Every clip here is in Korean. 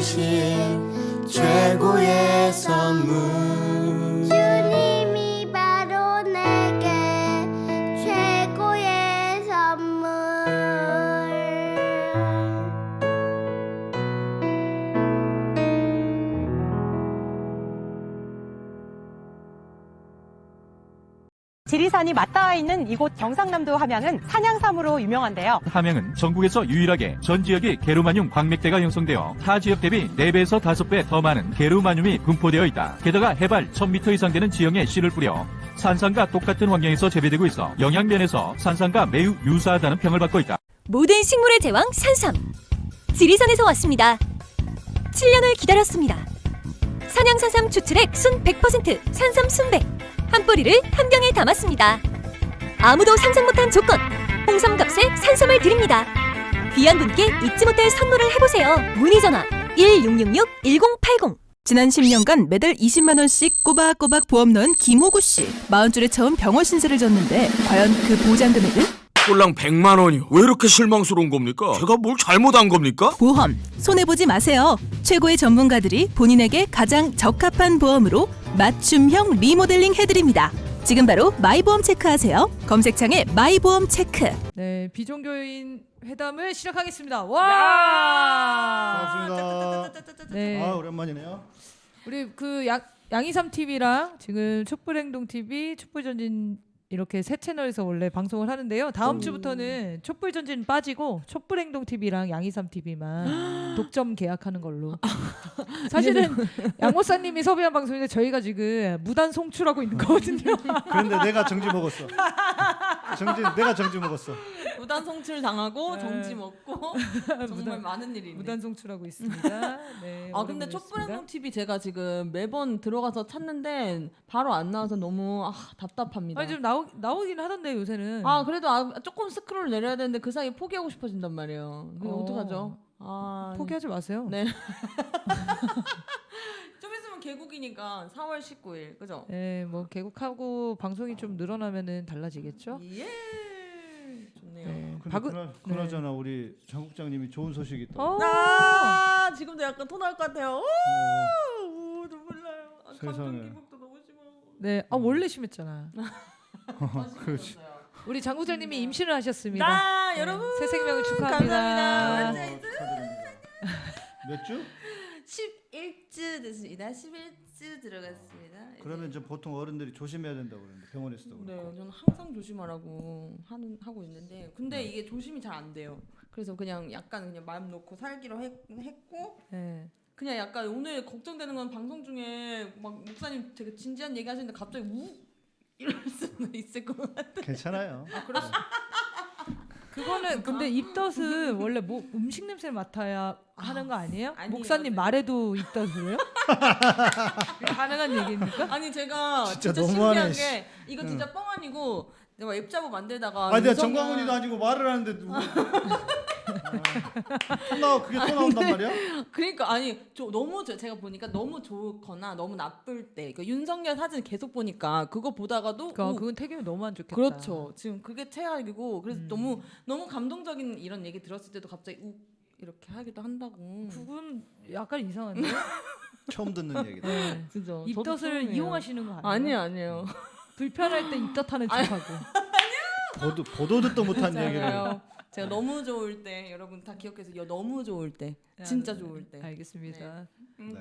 주신 최고의 선 맞닿아 있는 이곳 경상남도 함양은 산양삼으로 유명한데요. 함양은 전국에서 유일하게 전 지역이 게르마늄 광맥대가 형성되어 타 지역 대비 4배에서 5배 더 많은 게르마늄이 분포되어 있다. 게다가 해발 1000m 이상 되는 지형에 씨를 뿌려 산삼과 똑같은 환경에서 재배되고 있어 영양면에서 산삼과 매우 유사하다는 평을 받고 있다. 모든 식물의 제왕 산삼 지리산에서 왔습니다 7년을 기다렸습니다 산양산삼 추출액 순 100% 산삼 순백 한 뿌리를 한 병에 담았습니다 아무도 상상 못한 조건 홍삼값에 산삼을 드립니다 귀한 분께 잊지 못할 선물을 해보세요 문의 전화 1666-1080 지난 10년간 매달 20만 원씩 꼬박꼬박 보험 넣은 김호구 씨. 마흔 줄에 처음 병원 신세를 졌는데 과연 그 보장 금액은? 꼴랑 100만 원이요. 왜 이렇게 실망스러운 겁니까? 제가 뭘 잘못한 겁니까? 보험 손해 보지 마세요. 최고의 전문가들이 본인에게 가장 적합한 보험으로 맞춤형 리모델링 해드립니다. 지금 바로 마이보험 체크하세요. 검색창에 마이보험 체크. 네, 비종교인 회담을 시작하겠습니다. 와! 반갑습니다. 네. 아 오랜만이네요. 우리 그 양, 양이삼 TV랑 지금 촛불행동 TV, 촛불전진 이렇게 세 채널에서 원래 방송을 하는데요. 다음 주부터는 촛불 전진 빠지고 촛불 행동 TV랑 양이삼 TV만 독점 계약하는 걸로. 사실은 양모사님이 섭외한 방송인데 저희가 지금 무단 송출하고 있는 거거든요. 그런데 내가 정지 먹었어. 정지 내가 정지 먹었어. 무단 송출 당하고 네. 정지 먹고 정말 많은 일이 있네. 무단 송출하고 있습니다. 네, 아 근데 어려운 촛불 행동 TV 제가 지금 매번 들어가서 찾는데 바로 안 나와서 너무 아, 답답합니다. 아니 좀 나오 나오긴 하던데 요새는. 아 그래도 아, 조금 스크롤 내려야 되는데 그 사이 에 포기하고 싶어진단 말이에요. 어. 어. 떡하죠 아 포기하지 마세요. 네. 좀 있으면 개국이니까 4월 19일 그죠? 네, 뭐 개국하고 방송이 좀 늘어나면은 달라지겠죠. 예. 좋네요. 네. 그나, 그나저나 우리 장 국장님이 좋은 소식이 있다. 어. 아 지금도 약간 토 나올 것 같아요. 어, 오, 눈물 나요. 아, 세상에. 감정 기복도 너무 심하고. 네, 아 원래 심했잖아. 그렇지. 우리 장 국장님이 임신을 하셨습니다. 나 네, 여러분 새 생명을 축하합니다. 감사합니다. 축하드립니다. 몇 주? 11주 됐습니다. 11주. 쭉 들어갔습니다. 그러면 좀 보통 어른들이 조심해야 된다고 그러는데 병원에서도 네, 그렇고. 저는 항상 조심하라고 하는 하고 있는데 근데 이게 조심이 잘 안 돼요. 그래서 그냥 약간 그냥 마음 놓고 살기로 했, 했고 네. 그냥 약간 오늘 걱정되는 건 방송 중에 막 목사님 되게 진지한 얘기 하시는데 갑자기 우 이럴 수도 있을 것 같아. 괜찮아요. 그거는 근데 입덧은 원래 뭐 음식 냄새를 맡아야 하는 거 아니에요? 아니에요. 목사님 네. 말에도 입덧을요? 가능한 얘기입니까? 아니 제가 진짜 진짜, 너무하네, 신기한 게 이거 진짜 뻥 아니고 내가 앱자보 만들다가 아니 내가 정광훈이도 아니고 말을 하는데 누구? 나 그게 또 나온단 말이야? 그러니까 아니 저 너무 저- 제가 보니까 너무 좋거나 너무 나쁠 때그 윤석열 사진 계속 보니까 그거 보다가도 그러니까 오, 그건 태경이 너무 안 좋겠다. 그렇죠. 지금 그게 최악이고 그래서 음. 너무 너무 감동적인 이런 얘기 들었을 때도 갑자기 우 이렇게 하기도 한다고. 그건 약간 이상한데. 처음 듣는 얘기다. 네. 저도 입덧을 처음이에요. 이용하시는 거 아니에요? 아니에요, 아니에요. 불편할 때 입덧하는 척하고. 보도 보도 듣도 못한 얘기를. 제가 너무 좋을 때 여러분 다 기억해서 요 너무 좋을 때 진짜 좋을 때. 알겠습니다. 네.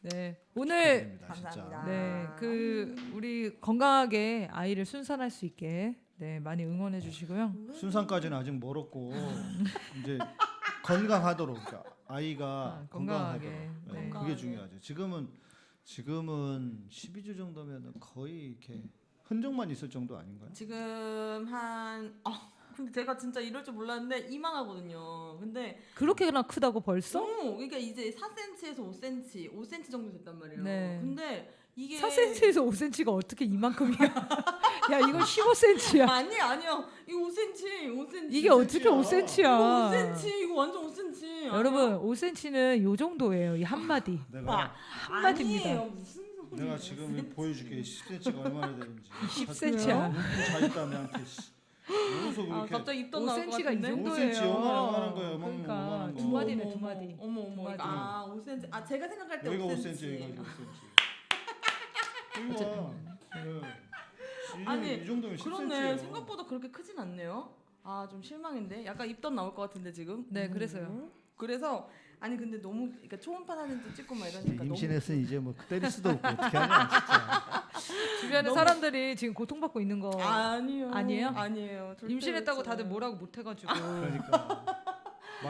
네. 오늘 축하드립니다, 진짜. 감사합니다. 네, 그 우리 건강하게 아이를 순산할 수 있게 네, 많이 응원해 주시고요. 순산까지는 아직 멀었고 이제 건강하도록 그러니까 아이가 아, 건강하게 건강하게. 네, 네. 그게 건강하게. 중요하죠. 지금은 지금은 12주 정도면 거의 이렇게 흔적만 있을 정도 아닌가요? 지금 한 아, 근데 제가 진짜 이럴 줄 몰랐는데 이만하거든요. 근데 그렇게나 크다고 벌써? 어, 그러니까 이제 4cm에서 5cm, 5cm 정도 됐단 말이에요. 네. 근데 이게 4cm에서 5cm가 어떻게 이만큼이야? 야, 이건 15cm야. 아니 아니요. 이거 5cm, 5cm. 이게 어떻게 이거 5cm야? 5cm, 이거 완전 5cm. 여러분, 5cm는 요 정도예요. 이 한 마디. 내가 한마디입니다. 아니에요. 무슨 소리예요? 내가 지금 보여줄게 10cm가 얼마나 되는지. 10cm 야. 자 있다 내한테. 씨. 여기서 아, 그렇게 갑자기 입던 나올 것 5cm가 이 같은데. 정도예요. 5cm 요만한 요만한 거예요, 요만한 그러니까 요만한 거. 두 마디네, 어머, 두 마디. 어머 어머. 두 마디. 아 5cm. 아 제가 생각할 때 여기가 5cm. 5cm, 여기가 5cm. 여기 와. 네. 이- 아니, 이 정도면 10cm. 그렇네. 생각보다 그렇게 크진 않네요. 아 좀 실망인데. 약간 입던 나올 것 같은데 지금. 네, 그래서요. 그래서 아니 근데 너무 그러니까 초음파 사진도 찍고 막 이러니까 임신했으니 이제 뭐 때릴 수도 없고 어떻게 하냐 진짜. 주변에 사람들이 지금 고통받고 있는 거 아니요. 아니에요? 아니에요. 절대 임신했다고 다들. 뭐라고 못 해가지고 그러니까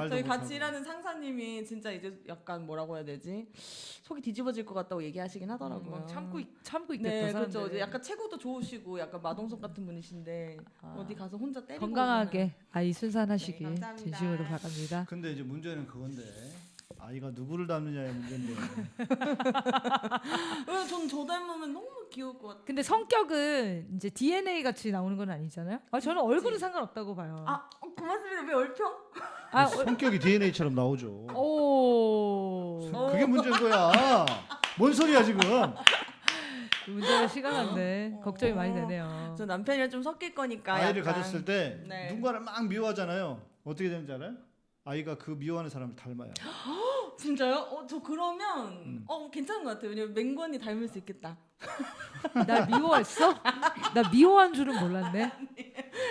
저희. 같이 일하는 상사님이 진짜 이제 약간 뭐라고 해야 되지 속이 뒤집어질 것 같다고 얘기하시긴 하더라고요. 막 참고 있- 참고 있겠다 네, 사람들이. 그렇죠. 이제 약간 체구도 좋으시고 약간 마동석 같은 분이신데 아. 어디 가서 혼자 때리고 건강하게 아이 순산하시길 네. 진심으로 바랍니다. 근데 이제 문제는 그건데 아이가 누구를 닮느냐의 문제인데 왜 전저 닮으면 너무 귀여울 것 같아. 근데 성격은 이제 DNA 같이 나오는 건 아니잖아요. 아 저는 얼굴은 상관없다고 봐요. 아 어, 고맙습니다. 왜 얼평? 아, 어, 성격이 DNA처럼 나오죠. 오. 그게 문제인 거야. 뭔 소리야 지금? 문제가 시간한데 걱정이 많이 되네요. 저 남편이랑 좀 섞일 거니까 아이를 약간. 가졌을 때 네. 누군가를 막 미워하잖아요. 어떻게 되는지 알아요? 아이가 그 미워하는 사람을 닮아요. 진짜요? 어 저 그러면 음. 어 괜찮은 것 같아요. 왜냐면 맹건이 닮을 수 있겠다. 날 미워했어? 나 미워한 줄은 몰랐네.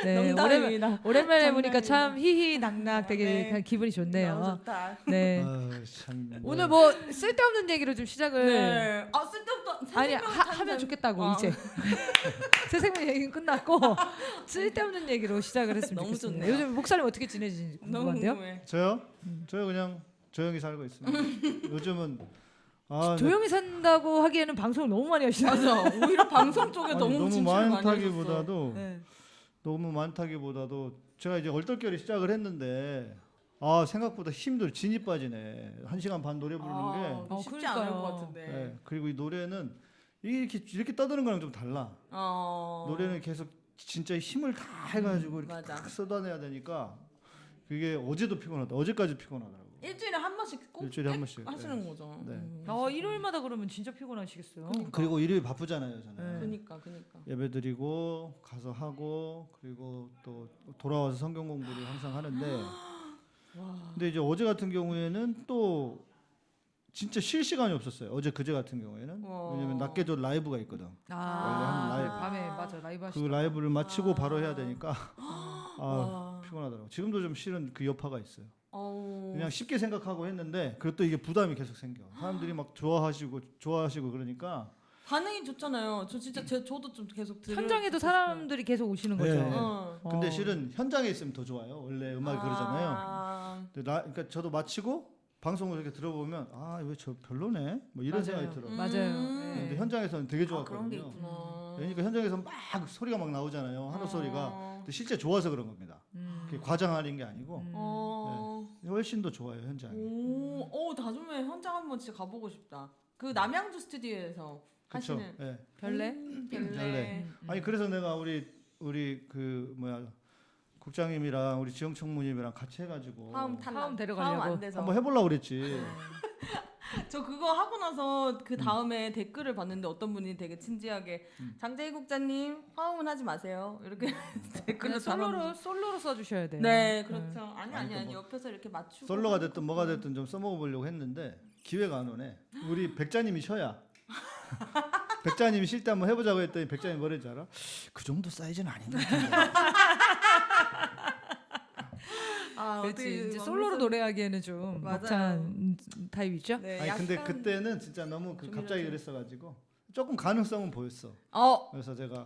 네, 오랜만. 오랜만에 보니까. 참 희희낙낙 되게 네. 그냥 기분이 좋네요. 좋다. 네. 아, 참. 오늘 뭐 쓸데없는 얘기로 좀 시작을 네. 아 쓸데없다. 아니 하, 사람. 좋겠다고 와. 이제 새 생명 얘기는 끝났고 쓸데없는 얘기로 시작을 했으면 너무 좋겠습니다. 좋네요. 요즘 목사님 어떻게 지내시는지 너무 궁금한데요? 궁금해. 저요? 저요 그냥 조용히 살고 있습니다. 요즘은 아, 조용히 산다고 하기에는 방송을 너무 많이 하시잖아요. 맞아. 오히려 방송 쪽에 아니, 너무 너무. 많다기보다도 네. 너무 많다기보다도 제가 이제 얼떨결에 시작을 했는데 아 생각보다 힘들 진이 빠지네 한 시간 반 노래 부르는 아, 게 어, 쉽지 그러니까요. 않을 것 같은데. 네, 그리고 이 노래는 이렇게 이렇게 떠드는 거랑 좀 달라 어. 노래는 계속 진짜 힘을 다 해가지고 이렇게 맞아. 딱 쏟아내야 되니까 그게 어제도 피곤하다 어제까지 피곤하더라고 일주일에 한 번씩 꼭 일주일에 한 번씩 하시는 네. 거죠. 네. 음. 어, 일요일마다 그러면 진짜 피곤하시겠어요. 그리고 일요일 바쁘잖아요 저는 네. 그니까 그니까. 예배 드리고 가서 하고 그리고 또 돌아와서 성경 공부를 항상 하는데 근데 이제 어제 같은 경우에는 또 진짜 쉴 시간이 없었어요. 어제 그제 같은 경우에는 와. 왜냐면 낮에도 라이브가 있거든. 아, 원래 하는 라이브. 밤에 맞아 라이브 그. 라이브를 마치고 바로 해야 되니까 아 와. 피곤하더라고. 지금도 좀 실은 그 여파가 있어요. 어. 그냥 쉽게 생각하고 했는데 그것도 이게 부담이 계속 생겨. 사람들이 막 좋아하시고 좋아하시고 그러니까 반응이 좋잖아요. 저 진짜 제, 저도 좀 계속 들을 현장에도 사람들이 계속 오시는 거죠. 네. 어. 근데 어. 실은 현장에 있으면 더 좋아요. 원래 음악이 그러잖아요. 아. 근데 나 그러니까 저도 마치고 방송을 이렇게 들어보면 아 왜 저 별로네 뭐 이런 맞아요. 생각이 들어. 요 맞아요. 근데 네. 현장에서는 되게 아, 그런 게 좋았거든요. 있구나. 그러니까 현장에서 막 소리가 막 나오잖아요. 하루 소리가. 어. 근데 실제 좋아서 그런 겁니다. 음. 그게 과장하는 게 아니고 어. 훨씬 더 좋아요 현장이. 오, 어, 나중에 현장 한번 진짜 가보고 싶다. 그 남양주 스튜디오에서 그렇죠. 하시는 예. 별래? 음, 별래. 별래. 아니 그래서 내가 우리 우리 그 뭐야 국장님이랑 우리 지영 총무님이랑 같이 해가지고 화음 탈락. 화음 데려가려고. 한번 해보려고 그랬지. 저 그거 하고 나서 음. 그 다음에 댓글을 봤는데 어떤 분이 되게 진지하게 음. 장재희 국장님 화음은 하지 마세요 이렇게 댓글을 그냥 솔로로. 솔로로 써주셔야 돼요. 네 그렇죠 아니 아니, 아니 아니 뭐 옆에서 이렇게 맞추고 솔로가 됐든 뭐가 됐든 좀 써먹어 보려고 했는데 기회가 안 오네. 우리 백자님이 쉬어야. 백자님이 쉴 때 한번 해보자고 했더니 백자님 뭐랬지 알아? 그 정도 사이즈는 아닌 것 같은데. 아, 그렇지. 이제 막 솔로로 노래하기에는 좀 맞아요. 벅찬 타입이죠. 네, 아니 근데 그때는 진짜 너무 그 갑자기 좀- 그랬어가지고 조금 가능성은 보였어. 어, 그래서 제가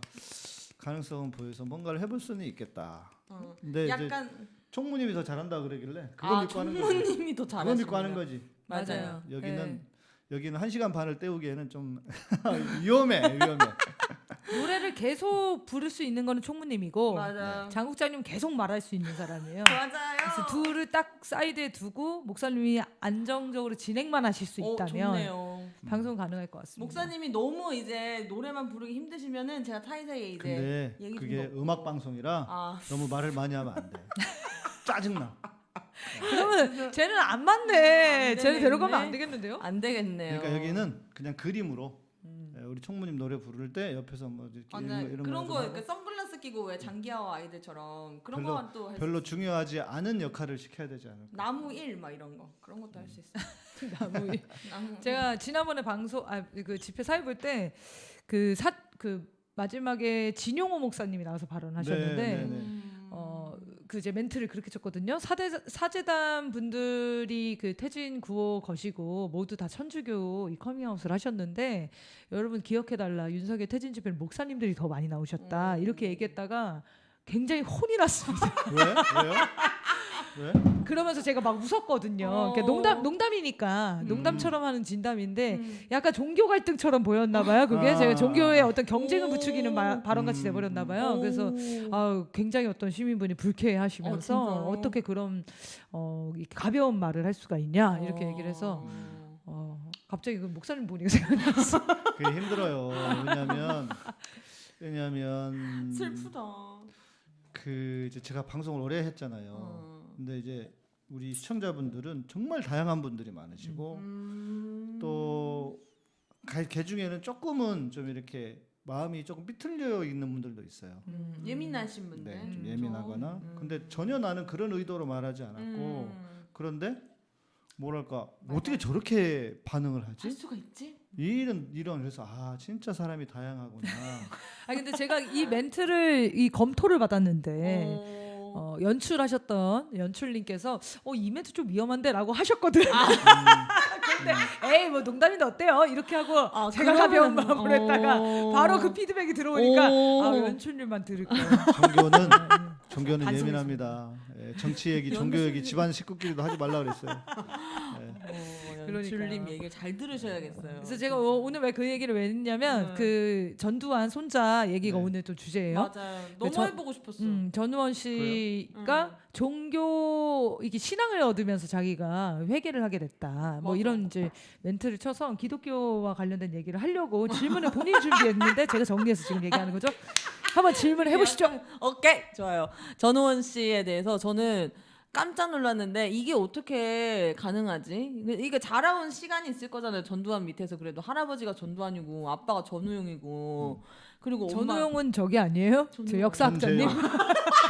가능성은 보여서 뭔가를 해볼 수는 있겠다. 어. 근데 이제 약간 총무님이 더 잘한다 그러길래 그거 아 믿고 하는 거지. 총무님이 더 잘하십니다 믿고 하는 거지. 맞아요 여기는 네. 여기는 한 시간 반을 때우기에는 좀 위험해 위험해. 노래를 계속 부를 수 있는 거는 총무님이고 맞아요 장국장님 계속 말할 수 있는 사람이에요. 맞아요 그래서 둘을 딱 사이드에 두고 목사님이 안정적으로 진행만 하실 수 어, 있다면 좋네요. 방송 가능할 것 같습니다. 목사님이 너무 이제 노래만 부르기 힘드시면은 제가 사이사이에 이제 근데 얘기 좀 그게 넣고. 음악 방송이라 아 너무 말을 많이 하면 안 돼. 짜증나. 그러면 쟤는 안안 맞네. 쟤는 되겠네. 데려가면 안 되겠는데요? 안 되겠네요. 그러니까 여기는 그냥 그림으로 음. 총무님 노래 부를 때 옆에서 뭐 이렇게 맞아요. 이런, 거- 이런 그런 거 이렇게 선글라스 끼고 왜 장기하와 아이들처럼 그런 별로- 거만 또할수 별로 중요하지 않은 역할을 시켜야 되지 않을까. 나무 일 막 이런 거 그런 것도 할 수 있어. 나무 일. 나무 제가 지난번에 방송 아그 집회 사회 볼 때 그 사 그 마지막에 진용호 목사님이 나와서 발언하셨는데 네, 네, 네. 그 이제 멘트를 그렇게 쳤거든요. 사대 사제단 분들이 그 퇴진 구호 거시고 모두 다 천주교 이 커밍아웃을 하셨는데 여러분 기억해 달라. 윤석열 퇴진 집회는 목사님들이 더 많이 나오셨다. 음. 이렇게 얘기했다가 굉장히 혼이 났습니다. 왜? 왜요? 왜? 그러면서 제가 막 웃었거든요. 어. 그러니까 농담 농담이니까 음. 농담처럼 하는 진담인데 음. 약간 종교 갈등처럼 보였나 봐요. 그게 아. 제가 종교의 어떤 경쟁을 오. 부추기는 마- 발언 같이 음. 돼 버렸나 봐요. 그래서 오. 아, 굉장히 어떤 시민분이 불쾌해하시면서 어? 어, 떻게 그런 어, 가벼운 말을 할 수가 있냐 이렇게 어. 얘기를 해서 어, 갑자기 그 목사님 보니까 생각났어. 그게 힘들어요. 왜냐하면 왜냐하면 슬프다. 그 이제 제가 방송을 오래 했잖아요. 어. 근데 이제 우리 시청자분들은 정말 다양한 분들이 많으시고 음. 또개 중에는 조금은 좀 이렇게 마음이 조금 삐뚤려 있는 분들도 있어요. 음, 예민하신 분들. 네, 좀 좀. 예민하거나. 음. 근데 전혀 나는 그런 의도로 말하지 않았고 음. 그런데 뭐랄까 맞아요. 어떻게 저렇게 반응을 할 하지? 수가 있지? 이런 이런 그래서 아 진짜 사람이 다양하구나. 아 근데 제가 이 멘트를 이 검토를 받았는데 어. 어, 연출하셨던 연출님께서 어, 이 멘트 좀 위험한데 라고 하셨거든. 아. 근데 에이 뭐 농담인데 어때요? 이렇게 하고 아, 제가 그러면- 가벼운 마음으로 했다가 어. 바로 그 피드백이 들어오니까 오. 아 연출님만 들을 거예요. 종교는 종교는 반성했습니다. 예민합니다. 예, 정치 얘기, 종교 얘기, 집안 식구끼리도 하지 말라 그랬어요. 예. 어, 그러니까. 연출님 얘기를 잘 들으셔야겠어요. 그래서 제가 오- 오늘 왜 그 얘기를 왜 했냐면 네. 그 전두환 손자 얘기가 네. 오늘 또 주제예요. 맞아요. 너무 저- 해보고 싶었어. 음, 전우원 씨가 음. 종교 이게 신앙을 얻으면서 자기가 회개를 하게 됐다. 뭐 맞아. 이런 이제 멘트를 쳐서 기독교와 관련된 얘기를 하려고 질문을 본인이 준비했는데 제가 정리해서 지금 얘기하는 거죠. 한번 질문을 해보시죠. 오케이 좋아요. 전우원 씨에 대해서 저는 깜짝 놀랐는데 이게 어떻게 가능하지? 이게 자라온 시간이 있을 거잖아요. 전두환 밑에서 그래도 할아버지가 전두환이고 아빠가 전우용이고 그리고 엄마 전우용은 저기 아니에요? 저 전우용. 역사학자님.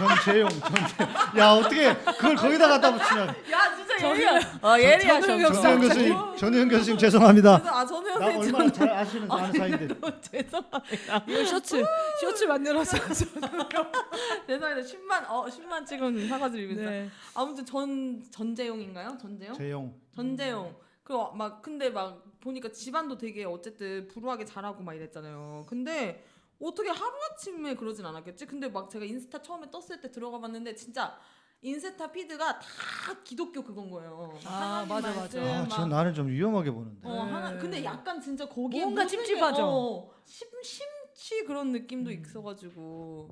전재용, 전재용, 전재. 야 어떻게 그걸 거기다 갖다 붙이냐? 야 진짜 예리야. 아 예리야. 전우영 교수님, 전우현 교수님 죄송합니다. 아 전우영 나 선생님 얼마나 잘 아시는 아는 사이인데. 죄송합니다. 이거 셔츠 셔츠 만들어서 죄송합니다. 10만 어 10만 지금 사과드립니다. 네. 아무튼 전 전재용인가요? 전재용? 재용. 전재용. 그리고 막 근데 막 보니까 집안도 되게 어쨌든 불우하게 잘하고 막 이랬잖아요. 근데 어떻게 하루 아침에 그러진 않았겠지? 근데 막 제가 인스타 처음에 떴을 때 들어가 봤는데 진짜 인스타 피드가 다 기독교 그건 거예요. 아, 맞아, 맞아. 아, 막전 나는 좀 위험하게 보는데. 어, 하나, 근데 약간 진짜 거기에 뭔가 찝찝하죠? 어, 심, 심취 그런 느낌도 있어가지고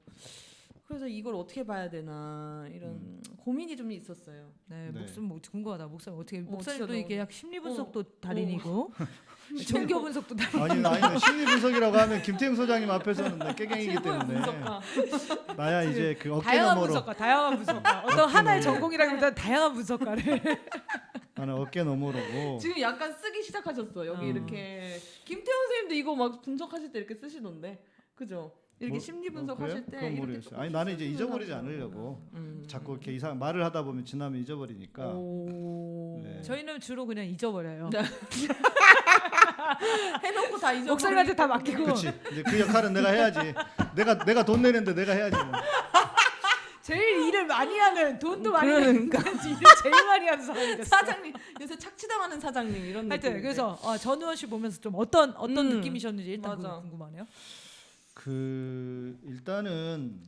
그래서 이걸 어떻게 봐야 되나 이런 고민이 좀 있었어요. 네, 네. 목숨 뭐 궁금하다. 목사님 어떻게 어, 목사님도 이게 약 심리 분석도 달인이고 종교 분석도 달인. 아니 아니 심리 분석이라고 하면 김태형 소장님 앞에서는 나 깨갱이기 때문에 분석가. 나야 이제 그 어깨 다양한 너머로 분석가, 다양한 분석가. 어떤 하나의 전공이라기보다 다양한 분석가를. 나는 어깨 너머로고 지금 약간 쓰기 시작하셨어. 여기 어. 이렇게 김태훈 선생님도 이거 막 분석하실 때 이렇게 쓰시던데, 그죠? 이렇게 뭐- 심리 어, 분석하실 그래요? 때 그건 이렇게 아니 나는 이제 잊어버리지 않으려고 음. 자꾸 이렇게 이상 말을 하다 보면 지나면 잊어버리니까 오. 네. 저희는 주로 그냥 잊어버려요. 네. 해놓고 다 잊어. 목사님한테 다 맡기고 그렇지 이제 그 역할은 내가 해야지 내가 내가 돈 내는데 내가 해야지 뭐. 제일 일을 많이 하는 돈도 많이 그러니까. 내는 일을 제일 많이 하는 사람이 됐어. 사장님 요새 착취당하는 사장님 이런 하여튼 느낌. 그래서 어, 전우원 씨 보면서 좀 어떤 어떤 음, 느낌이셨는지 일단 궁금하네요. 그 일단은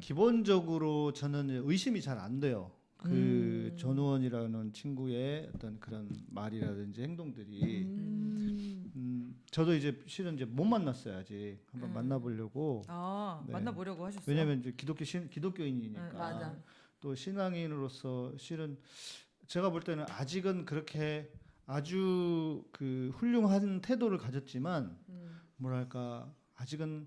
기본적으로 저는 이제 의심이 잘 안 돼요. 그 음. 전우원이라는 친구의 어떤 그런 말이라든지 행동들이 음. 음, 저도 이제 실은 이제 못 만났어요 아직 한번 음. 만나보려고 아 네. 만나보려고 하셨어요? 왜냐면 이제 기독교 신, 기독교인이니까 음, 맞아. 또 신앙인으로서 실은 제가 볼 때는 아직은 그렇게 아주 그 훌륭한 태도를 가졌지만 음. 뭐랄까 아직은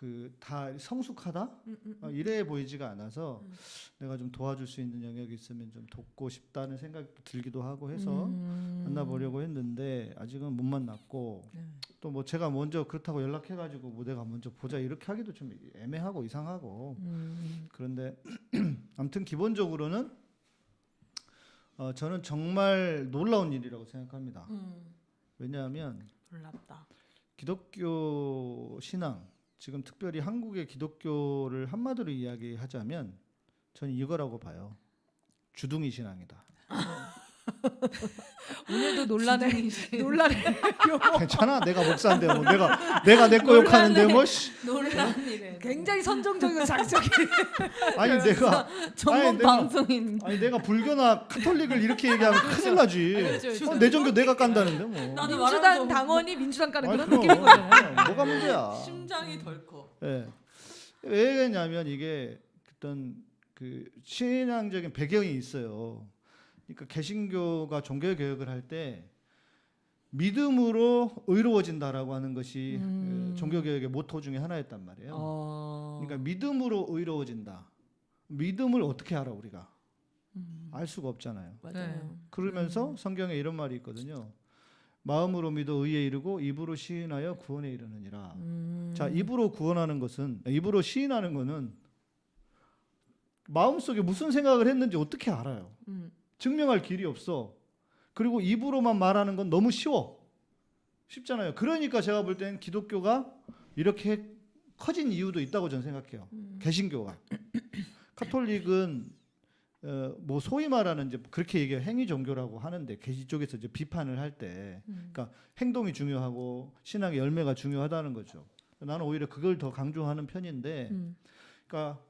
그 다 성숙하다 음, 음, 어, 이래 보이지가 않아서 음. 내가 좀 도와줄 수 있는 영역이 있으면 좀 돕고 싶다는 생각도 들기도 하고 해서 음. 만나보려고 했는데 아직은 못 만났고 네. 또뭐 제가 먼저 그렇다고 연락해가지고 뭐 내가 먼저 보자 이렇게 하기도 좀 애매하고 이상하고 음. 그런데 아무튼 기본적으로는 어, 저는 정말 놀라운 일이라고 생각합니다. 음. 왜냐하면 놀랍다. 기독교 신앙 지금 특별히 한국의 기독교를 한마디로 이야기하자면 저는 이거라고 봐요. 주둥이 신앙이다. 오늘도 논란에 논란에 괜찮아? 내가 목사인데 뭐 내가 내가 내 거 욕하는데 뭐 씨. 일에 굉장히 선정적이고 장적이 아니 내가 전문 방송인. 아니 내가 불교나 카톨릭을 이렇게 얘기하면 큰일 나지. 그렇죠. 어, 내 종교 내가 깐다는데 뭐. 나도 민주당 당원이 민주당 아니, 그런 그럼. 느낌인 거잖아요. 뭐가 문제야? 심장이 덜 커. 예. 왜 그러냐면 이게 어떤 그 신앙적인 배경이 있어요. 그러니까 개신교가 종교 개혁을 할 때 믿음으로 의로워진다라고 하는 것이 음. 그 종교 개혁의 모토 중에 하나였단 말이에요. 어. 그러니까 믿음으로 의로워진다. 믿음을 어떻게 알아 우리가? 음. 알 수가 없잖아요. 맞아요. 그러면서 성경에 이런 말이 있거든요. 마음으로 믿어 의에 이르고 입으로 시인하여 구원에 이르느니라. 음. 자, 입으로 구원하는 것은 입으로 시인하는 것은 마음속에 무슨 생각을 했는지 어떻게 알아요? 음. 증명할 길이 없어. 그리고 입으로만 말하는 건 너무 쉬워. 쉽잖아요. 그러니까 제가 볼 때는 기독교가 이렇게 커진 이유도 있다고 저는 생각해요. 음. 개신교가. 카톨릭은 어, 뭐 소위 말하는 이제 그렇게 얘기해 행위 종교라고 하는데 개시 쪽에서 이제 비판을 할때 음. 그러니까 행동이 중요하고 신앙의 열매가 중요하다는 거죠. 나는 오히려 그걸 더 강조하는 편인데 음. 그러니까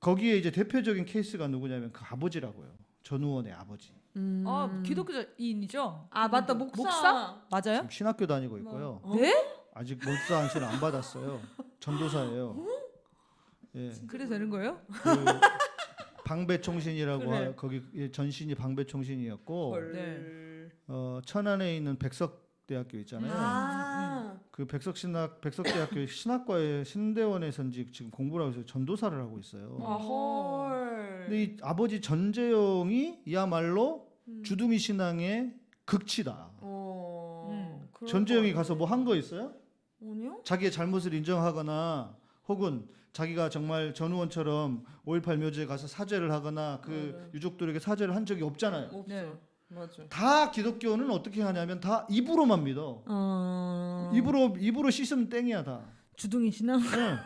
거기에 이제 대표적인 케이스가 누구냐면 그 아버지라고요. 전우원의 아버지. 음. 아 기독교인이죠? 아 맞다 목사. 목사? 맞아요? 지금 신학교 다니고 있고요. 어? 네? 아직 목사 안수를 안 받았어요. 전도사예요. 예. 그래 되는 거예요? 그 방배총신이라고 그래. 하- 거기 예, 전신이 방배총신이었고 헐. 네. 어, 천안에 있는 백석대학교 있잖아요. 아. 그 백석신학 백석대학교 신학과의 신대원에서 이제 지금 공부를 하고 있어요. 전도사를 하고 있어요. 아 헐. 근데 이 아버지 전재영이 이야말로 음. 주둥이 신앙의 극치다. 어. 음. 전재영이 것 가서 뭐 한 거 있어요? 아니요? 자기의 잘못을 인정하거나 혹은 자기가 정말 전우원처럼 5.18 묘지에 가서 사죄를 하거나 그 유족들에게 사죄를 한 적이 없잖아요. 없어. 네. 맞아. 다 기독교는 어떻게 하냐면 다 입으로만 믿어. 어... 입으로 입으로 씻으면 땡이야 다. 주둥이 신앙. 네.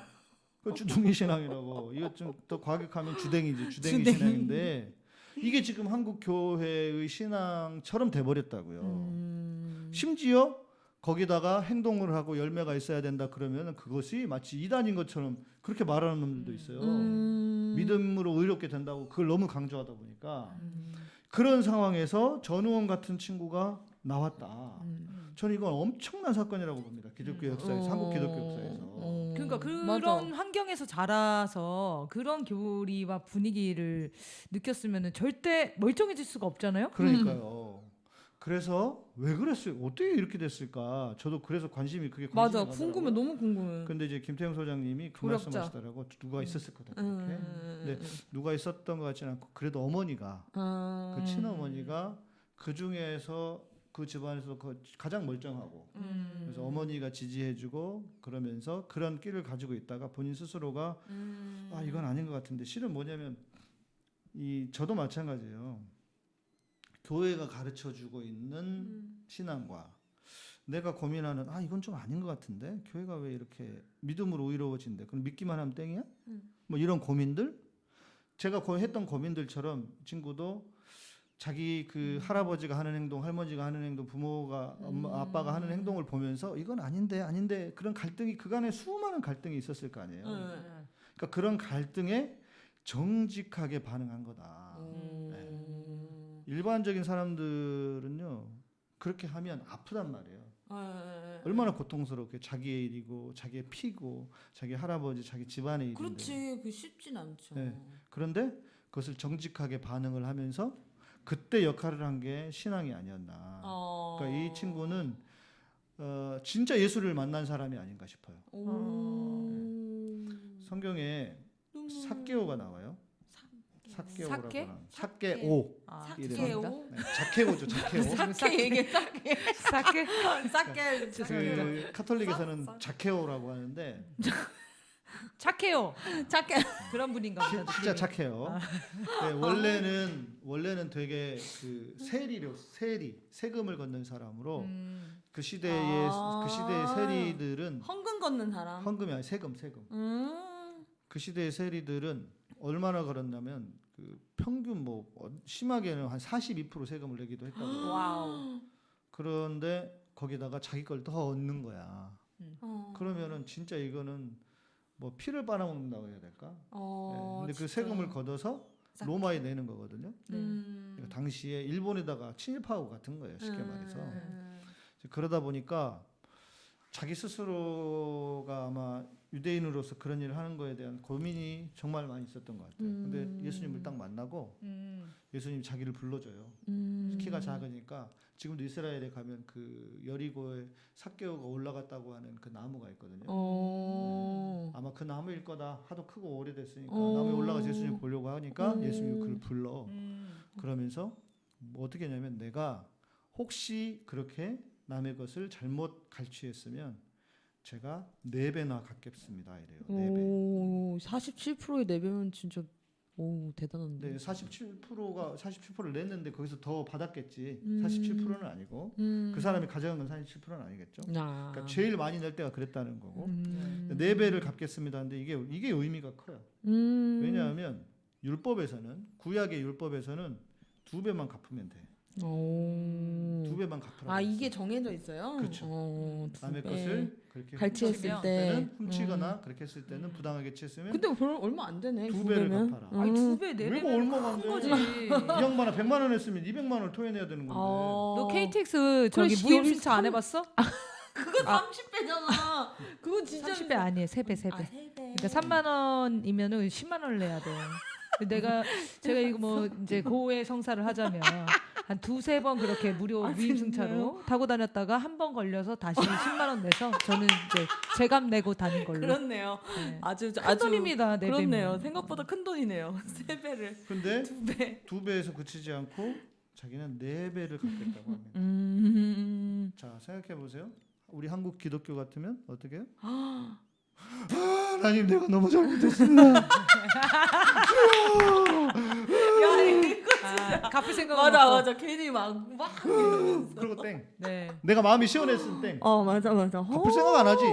그 주둥이 신앙이라고. 이거 좀 더 과격하면 주댕이지. 주댕이, 주댕이. 신앙인데 이게 지금 한국 교회의 신앙처럼 돼버렸다고요. 음... 심지어 거기다가 행동을 하고 열매가 있어야 된다 그러면 그것이 마치 이단인 것처럼 그렇게 말하는 놈들도 있어요. 음... 믿음으로 의롭게 된다고 그걸 너무 강조하다 보니까 음. 그런 상황에서 전우원 같은 친구가 나왔다. 음. 저는 이건 엄청난 사건이라고 봅니다. 기독교 역사에서 한국 기독교 역사에서. 어. 그러니까 그런 맞아. 환경에서 자라서 그런 교리와 분위기를 느꼈으면 절대 멀쩡해질 수가 없잖아요. 그러니까요. 그래서 왜 그랬어요? 어떻게 이렇게 됐을까? 저도 그래서 관심이 그게 맞아. 관심이 궁금해. 가더라고요. 너무 궁금해. 근데 이제 김태형 소장님이 그 조력자. 말씀하시더라고 누가 있었을 거다 그렇게. 음... 네. 누가 있었던 것 같지는 않고 그래도 어머니가 아... 그 친어머니가 그 중에서 그 집안에서 그 가장 멀쩡하고 음... 그래서 어머니가 지지해주고 그러면서 그런 끼를 가지고 있다가 본인 스스로가 음... 아 이건 아닌 것 같은데. 실은 뭐냐면 이 저도 마찬가지예요. 교회가 가르쳐주고 있는 음... 신앙과 내가 고민하는 아 이건 좀 아닌 것 같은데? 교회가 왜 이렇게 믿음으로 의로워진대? 그럼 믿기만 하면 땡이야? 음. 뭐 이런 고민들? 제가 고 했던 고민들처럼 친구도 자기 그 할아버지가 하는 행동, 할머니가 하는 행동, 부모가 엄마, 아빠가 하는 행동을 보면서 이건 아닌데 아닌데 그런 갈등이 그간에 수많은 갈등이 있었을 거 아니에요. 네. 그러니까 그런 갈등에 정직하게 반응한 거다. 음... 일반적인 사람들은요 그렇게 하면 아프단 말이에요. 아, 얼마나 고통스럽게 자기의 일이고 자기의 피고 자기 할아버지 자기 집안의 일인데 그렇지. 그 쉽진 않죠. 네. 그런데 그것을 정직하게 반응을 하면서 그때 역할을 한 게 신앙이 아니었나. 어... 그러니까 이 친구는 어, 진짜 예수를 만난 사람이 아닌가 싶어요. 오... 성경에 너무- 삭개오가 나와요. 삭개오라고 삭개? 하는 삭개오. 아, 이름입니다. 삭개오? 네, 자케오죠, 자케오. 삭개 얘기 삭개 삭개? 삭개 죄송합니다. 그 카톨릭에서는 자케오라고 하는데 착해요. 삭개 그런 분인가 보다. 진짜 착해요. 네, 원래는 원래는 되게 그 세리로 세리 세금을 걷는 사람으로 음. 그 시대의 아. 그 시대의 세리들은 헌금 걷는 사람. 헌금이 아니 세금 세금. 음. 그 시대의 세리들은 얼마나 걸었냐면 그 평균 뭐 어, 심하게는 한 42% 세금을 내기도 했다고. Wow. 그런데 거기다가 자기 걸 더 얹는 거야. 어. 그러면은 진짜 이거는 뭐 피를 빨아먹는다고 해야 될까? 어, 네, 근데 그 진짜. 세금을 걷어서 싹. 로마에 내는 거거든요. 음. 그러니까 당시에 일본에다가 친일파하고 같은 거예요. 쉽게 음. 말해서. 그러다 보니까 자기 스스로가 아마 유대인으로서 그런 일을 하는 거에 대한 고민이 정말 많이 있었던 것 같아요. 음. 근데 예수님을 딱 만나고 음. 예수님 자기를 불러줘요. 음. 키가 작으니까 지금도 이스라엘에 가면 그 여리고에 삭개오가 올라갔다고 하는 그 나무가 있거든요. 어. 아마 그 나무일 거다. 하도 크고 오래됐으니까 어. 나무에 올라가서 예수님 보려고 하니까 음. 예수님이 그를 불러. 음. 그러면서 뭐 어떻게 했냐면 내가 혹시 그렇게 남의 것을 잘못 갈취했으면 제가 네 배나 갚겠습니다 이래요. 네 배. 오, 47%의 내배면 진짜 오 대단한데. 네, 47%가 47%를 냈는데 거기서 더 받았겠지. 음. 47%는 아니고 음. 그 사람이 가져간 건 47%는 아니겠죠. 아. 그러니까 제일 많이 낼 때가 그랬다는 거고 음. 네 배를 갚겠습니다. 근데 이게 이게 의미가 커요. 음. 왜냐하면 율법에서는 구약의 율법에서는 두 배만 갚으면 돼. 오. 두 배만 갚으라고. 아. 이게 정해져 있어요? 그렇죠. 어, 두 남의 배. 것을 그렇게 갈취했을 훔쳤을 때. 훔치거나 그렇게 했을 때는 부당하게 취했으면 근데 별 얼마 안 되네. 두두 배를. 갚아라. 아니 음. 두배 네왜 배면 얼마가 안? 거지. 200만 원, 100만 원 했으면 200만 원을 토해내야 되는 건데. 어. 너 KTX 저기 무임 신청 안 삼- 해봤어? 그거 아. 30배잖아. 그거 진짜 30배 아니에요. 3배, 3배. 아, 세 배. 그러니까 3만 원이면은 10만 원을 내야 돼. 내가 제가 이거 뭐 이제 고해 성사를 하자면 한 두세 번 그렇게 무료 아, 무임승차로 타고 다녔다가 한 번 걸려서 다시 10만 원 내서 저는 이제 제값 내고 다닌 걸로. 그렇네요. 네. 아주 큰 아주 돈입니다. 네 그렇네요. 배면. 생각보다 큰 돈이네요. 세 배를 근데 두 배. 두 배에서 그치지 않고 자기는 네 배를 갚겠다고 합니다. 음. 자 생각해 보세요. 우리 한국 기독교 같으면 어떻게 해요? 아, 하나님 내가 너무 잘못했습니다. 야 이거 아, 갚을 생각 맞아 맞아 괜히 막막 그리고 땡. 네. 내가 마음이 시원했을 땡. 어 맞아 맞아 갚을 생각 안 하지.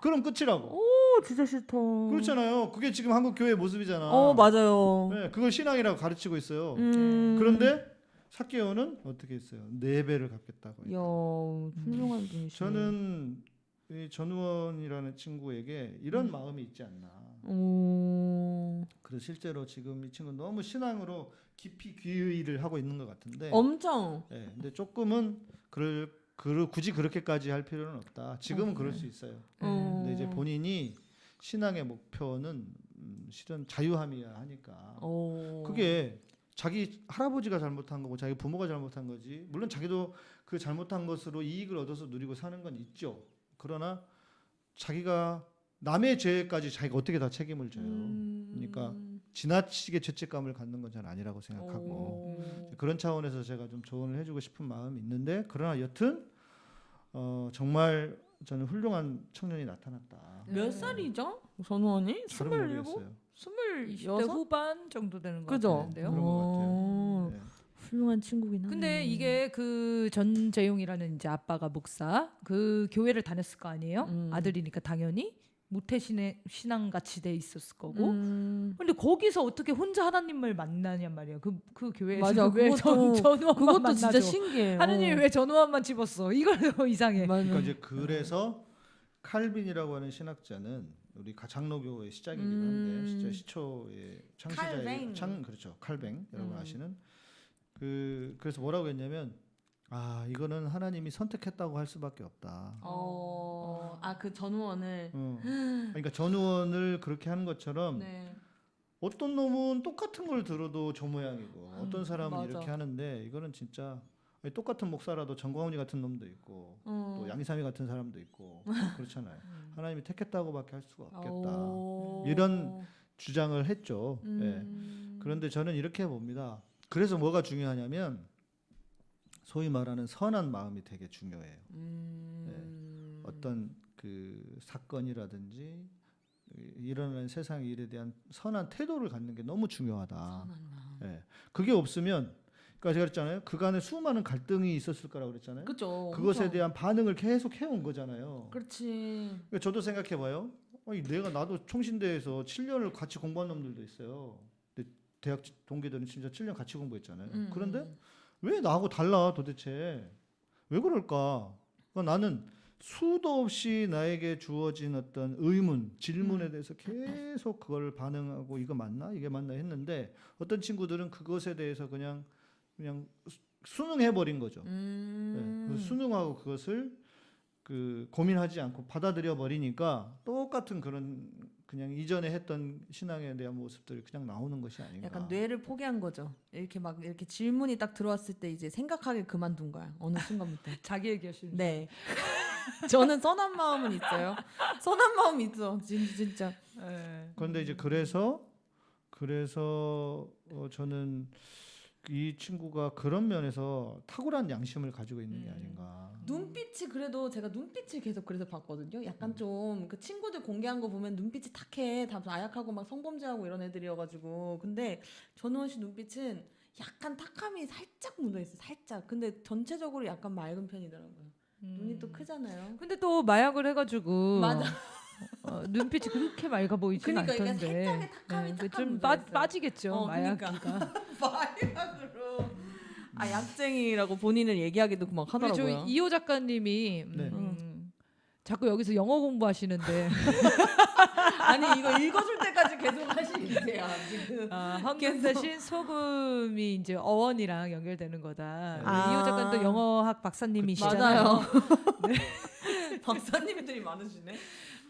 그럼 끝이라고. 오 진짜 싫다 그렇잖아요. 그게 지금 한국 교회 모습이잖아. 어 맞아요 네, 그걸 신앙이라고 가르치고 있어요. 음. 그런데 사케오는 어떻게 했어요? 네 배를 갚겠다고. 야. 훌륭한 분이시네 저는 이 전우원이라는 친구에게 이런 마음이 있지 않나. 오 그래서 실제로 지금 이 친구 는 너무 신앙으로 깊이 귀의를 하고 있는 것 같은데. 엄청 예, 근데 조금은 그럴 그 굳이 그렇게까지 할 필요는 없다. 지금은 그럴 수 있어요. 어. 근데 이제 본인이 신앙의 목표는 음, 실은 자유함이야 하니까 어. 그게 자기 할아버지가 잘못한 거고 자기 부모가 잘못한 거지. 물론 자기도 그 잘못한 것으로 이익을 얻어서 누리고 사는 건 있죠. 그러나 자기가 남의 죄까지 자기가 어떻게 다 책임을 져요. 음. 그러니까 지나치게 죄책감을 갖는 건잘 아니라고 생각하고 오. 그런 차원에서 제가 좀 조언을 해주고 싶은 마음이 있는데 그러나 여튼 어, 정말 저는 훌륭한 청년이 나타났다. 몇 살이죠 잘은 스물일곱 모르겠어요. 스물 20대 여섯? 후반 정도 되는 것 그죠? 같은데요. 그런 것 어. 같아요. 네. 훌륭한 친구긴 하네 근데 이게 그 전재용이라는 이제 아빠가 목사 그 교회를 다녔을 거 아니에요? 음. 아들이니까 당연히 모태신의 신앙 같이 돼 있었을 거고. 음. 근데 거기서 어떻게 혼자 하나님을 만나냔 말이에요. 그그 교회에서 맞아 왜 그것도 전, 전우환만 그것도 진짜 만나죠? 신기해요 하느님이 왜 전우환만 집었어? 이걸로 이상해. 맞아. 그러니까 이제 그래서 칼빈이라고 하는 신학자는 우리 가- 장로교의 시작이긴 한데 음. 진짜 시초의 창시자의 칼뱅. 창 그렇죠 칼뱅 여러분 음. 아시는 그 그래서 뭐라고 했냐면 아 이거는 하나님이 선택했다고 할 수밖에 없다. 어, 아 그 전우원을 어. 그러니까 전우원을 그렇게 하는 것처럼 네. 어떤 놈은 똑같은 걸 들어도 저 모양이고 어떤 사람은 맞아. 이렇게 하는데 이거는 진짜 아니, 똑같은 목사라도 정광훈이 같은 놈도 있고 어. 또 양이삼이 같은 사람도 있고 그렇잖아요. 하나님이 택했다고밖에 할 수가 없겠다. 오. 이런 주장을 했죠. 예. 음. 그런데 저는 이렇게 봅니다. 그래서 뭐가 중요하냐면 소위 말하는 선한 마음이 되게 중요해요. 음. 어떤 그 사건이라든지 일어나는 세상 일에 대한 선한 태도를 갖는 게 너무 중요하다. 예. 그게 없으면 그러니까 제가 그랬잖아요. 그간에 수많은 갈등이 있었을 거라고 그랬잖아요. 그죠. 그것에 엄청. 대한 반응을 계속 해온 거잖아요. 그렇지. 그러니까 저도 생각해 봐요. 아니 내가 나도 총신대에서 7년을 같이 공부한 놈들도 있어요. 대학 동기들은 진짜 7년 같이 공부했잖아요. 음, 그런데 음. 왜 나하고 달라 도대체? 왜 그럴까? 그러니까 나는 수도 없이 나에게 주어진 어떤 의문, 질문에 대해서 계속 그걸 반응하고 이거 맞나? 이게 맞나 했는데 어떤 친구들은 그것에 대해서 그냥 그냥 수- 수능해 버린 거죠. 네, 음. 그래서 수능하고 그것을 그 고민하지 않고 받아들여 버리니까 똑같은 그런 그냥 이전에 했던 신앙에 대한 모습들이 그냥 나오는 것이 아닌가. 약간 뇌를 포기한 거죠. 이렇게 막 이렇게 질문이 딱 들어왔을 때 이제 생각하게 그만둔 거야. 어느 순간부터. 자기 얘기하시는. 네. 저는 선한 마음은 있어요. 선한 마음 있어. 진짜 진짜. 네. 그런데 이제 그래서 그래서 어, 저는 이 친구가 그런 면에서 탁월한 양심을 가지고 있는 게 음. 아닌가. 눈빛이 그래도 제가 눈빛을 계속 그래서 봤거든요. 약간 좀그 친구들 공개한 거 보면 눈빛이 탁해. 다 아약하고 막 성범죄하고 이런 애들이어가지고. 근데 전우원 씨 눈빛은 약간 탁함이 살짝 묻어 있어. 살짝. 근데 전체적으로 약간 맑은 편이더라고요. 눈이 또 크잖아요. 근데 또 마약을 해가지고 맞아. 어, 눈빛이 그렇게 맑아 보이진 그러니까 않던데. 그 탁함 좀 빠. 빠지겠죠 어, 마약기가. 마약으로. 아 약쟁이라고 본인을 얘기하기도 막 하더라고요. 이호 작가님이 네. 음, 자꾸 여기서 영어 공부하시는데 아니 이거 읽어줄 때까지 계속 하시세요 지금. 아, 황금 대신 소금이 이제 어원이랑 연결되는 거다. 아. 이호 작가는 또 영어학 박사님이시잖아요. 맞아요. 박사님들이 많으시네.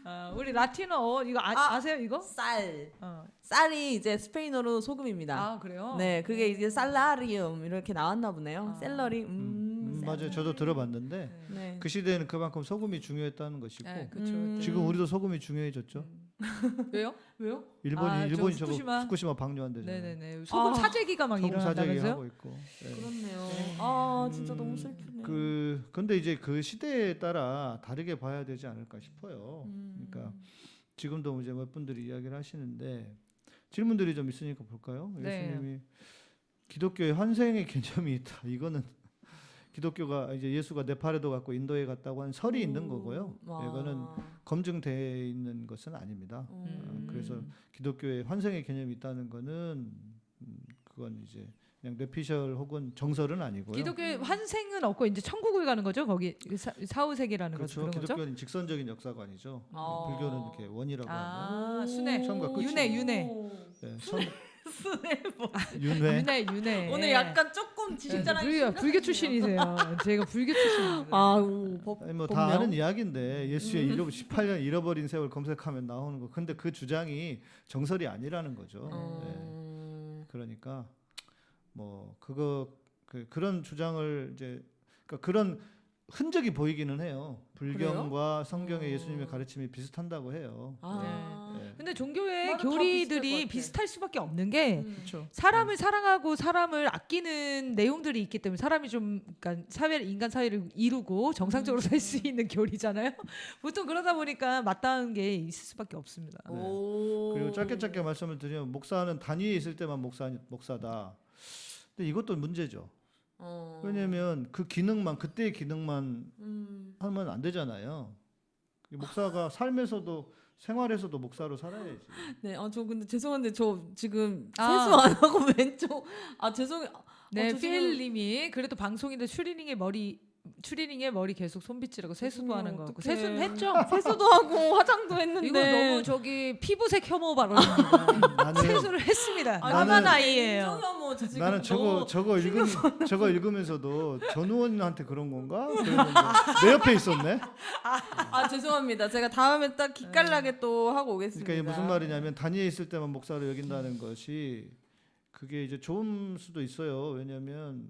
아, 우리 라틴어 어원 이거 아, 아. 아 세요 이거? 쌀. 어. 쌀이 이제 스페인어로 소금입니다. 아 그래요? 네, 그게 이제 살라리움 이렇게 나왔나 보네요. 아. 샐러리. 음. 음, 맞아요. 저도 들어봤는데 네. 그 시대에는 그만큼 소금이 중요했다는 것이고 네. 음. 지금 우리도 소금이 중요해졌죠. 왜요? 왜요? 일본이 아, 저 일본이 저거 후쿠시마? 후쿠시마 방류한대잖아요. 네네네. 소금 아. 사재기가 막 소금 사재기? 하고 있고. 네. 그렇네요. 아 진짜 음, 너무 슬프네. 그 근데 이제 그 시대에 따라 다르게 봐야 되지 않을까 싶어요. 음. 그러니까 지금도 이제 몇 분들이 이야기를 하시는데 질문들이 좀 있으니까 볼까요? 네. 예수님이 기독교의 환생의 개념이 있다. 이거는 기독교가 이제 예수가 네팔에도 갔고 인도에 갔다고 하는 설이 있는 거고요. 와. 이거는 검증되어 있는 것은 아닙니다. 음. 어, 그래서 기독교의 환생의 개념이 있다는 거는 음, 그건 이제 그냥 뇌피셜 혹은 정설은 아니고요. 기독교의 환생은 없고 이제 천국을 가는 거죠. 거기 사, 사후세계라는 그렇죠. 거죠. 기독교는 직선적인 역사관이죠. 아. 불교는 이렇게 원이라고 아, 순회. 처음과 끝이 윤회, 윤회. 네, 선, 순회 뭐. 윤회 윤회, 윤회. 오늘 약간 조 금 네, 진짜랑 불교, 불교 출신이세요. 제가 불교 출신입니다. 아, 오, 법, 아니 뭐다 법명? 아는 이야기인데 예수의 잃어 18년 잃어버린 세월 검색하면 나오는 거. 근데 그 주장이 정설이 아니라는 거죠. 네. 음. 그러니까 뭐 그거 그 그런 주장을 이제 그러니까 그런 흔적이 보이기는 해요. 불경과 성경의 어. 예수님의 가르침이 비슷한다고 해요. 아. 네. 근데 종교의 교리들이. 비슷할 수밖에 없는 게 음. 사람을 사랑하고 사람을 아끼는 내용들이 있기 때문에 사람이 좀 그러니까 사회 인간 사회를 이루고 정상적으로 살수 있는 교리잖아요. 보통 그러다 보니까 맞닿은 게 있을 수밖에 없습니다. 네. 오. 그리고 짧게 짧게 말씀을 드리면 목사는 단위에 있을 때만 목사 목사다. 근데 이것도 문제죠. 어. 왜냐면 그 기능만 그때의 기능만 음. 하면 안 되잖아요. 목사가 삶에서도 생활에서도 목사로 살아야지. 네, 아 저 근데 죄송한데 저 지금 아. 세수 안 하고 왼쪽 아 죄송해. 네, 어, 죄송해요. 필님이 그래도 방송인데 추리닝의 머리 추리닝의 머리 계속 손빗질하고 세수도 죄송해요, 하는 거 같고. 세수는 했죠. 세수도 하고 화장도 했는데 이거 너무 저기 피부색 혐오. 나는 세수를 했습니다. 나는- 아이예요. 지금 나는 저거 저거 읽음 저거 읽으면서도 전 의원한테 그런 건가? 내 옆에 있었네. 아 죄송합니다. 제가 다음에 딱 기깔나게 또 하고 오겠습니다. 그러니까 이게 무슨 말이냐면 단위에 있을 때만 목사로 여긴다는 것이 그게 이제 좋은 수도 있어요. 왜냐하면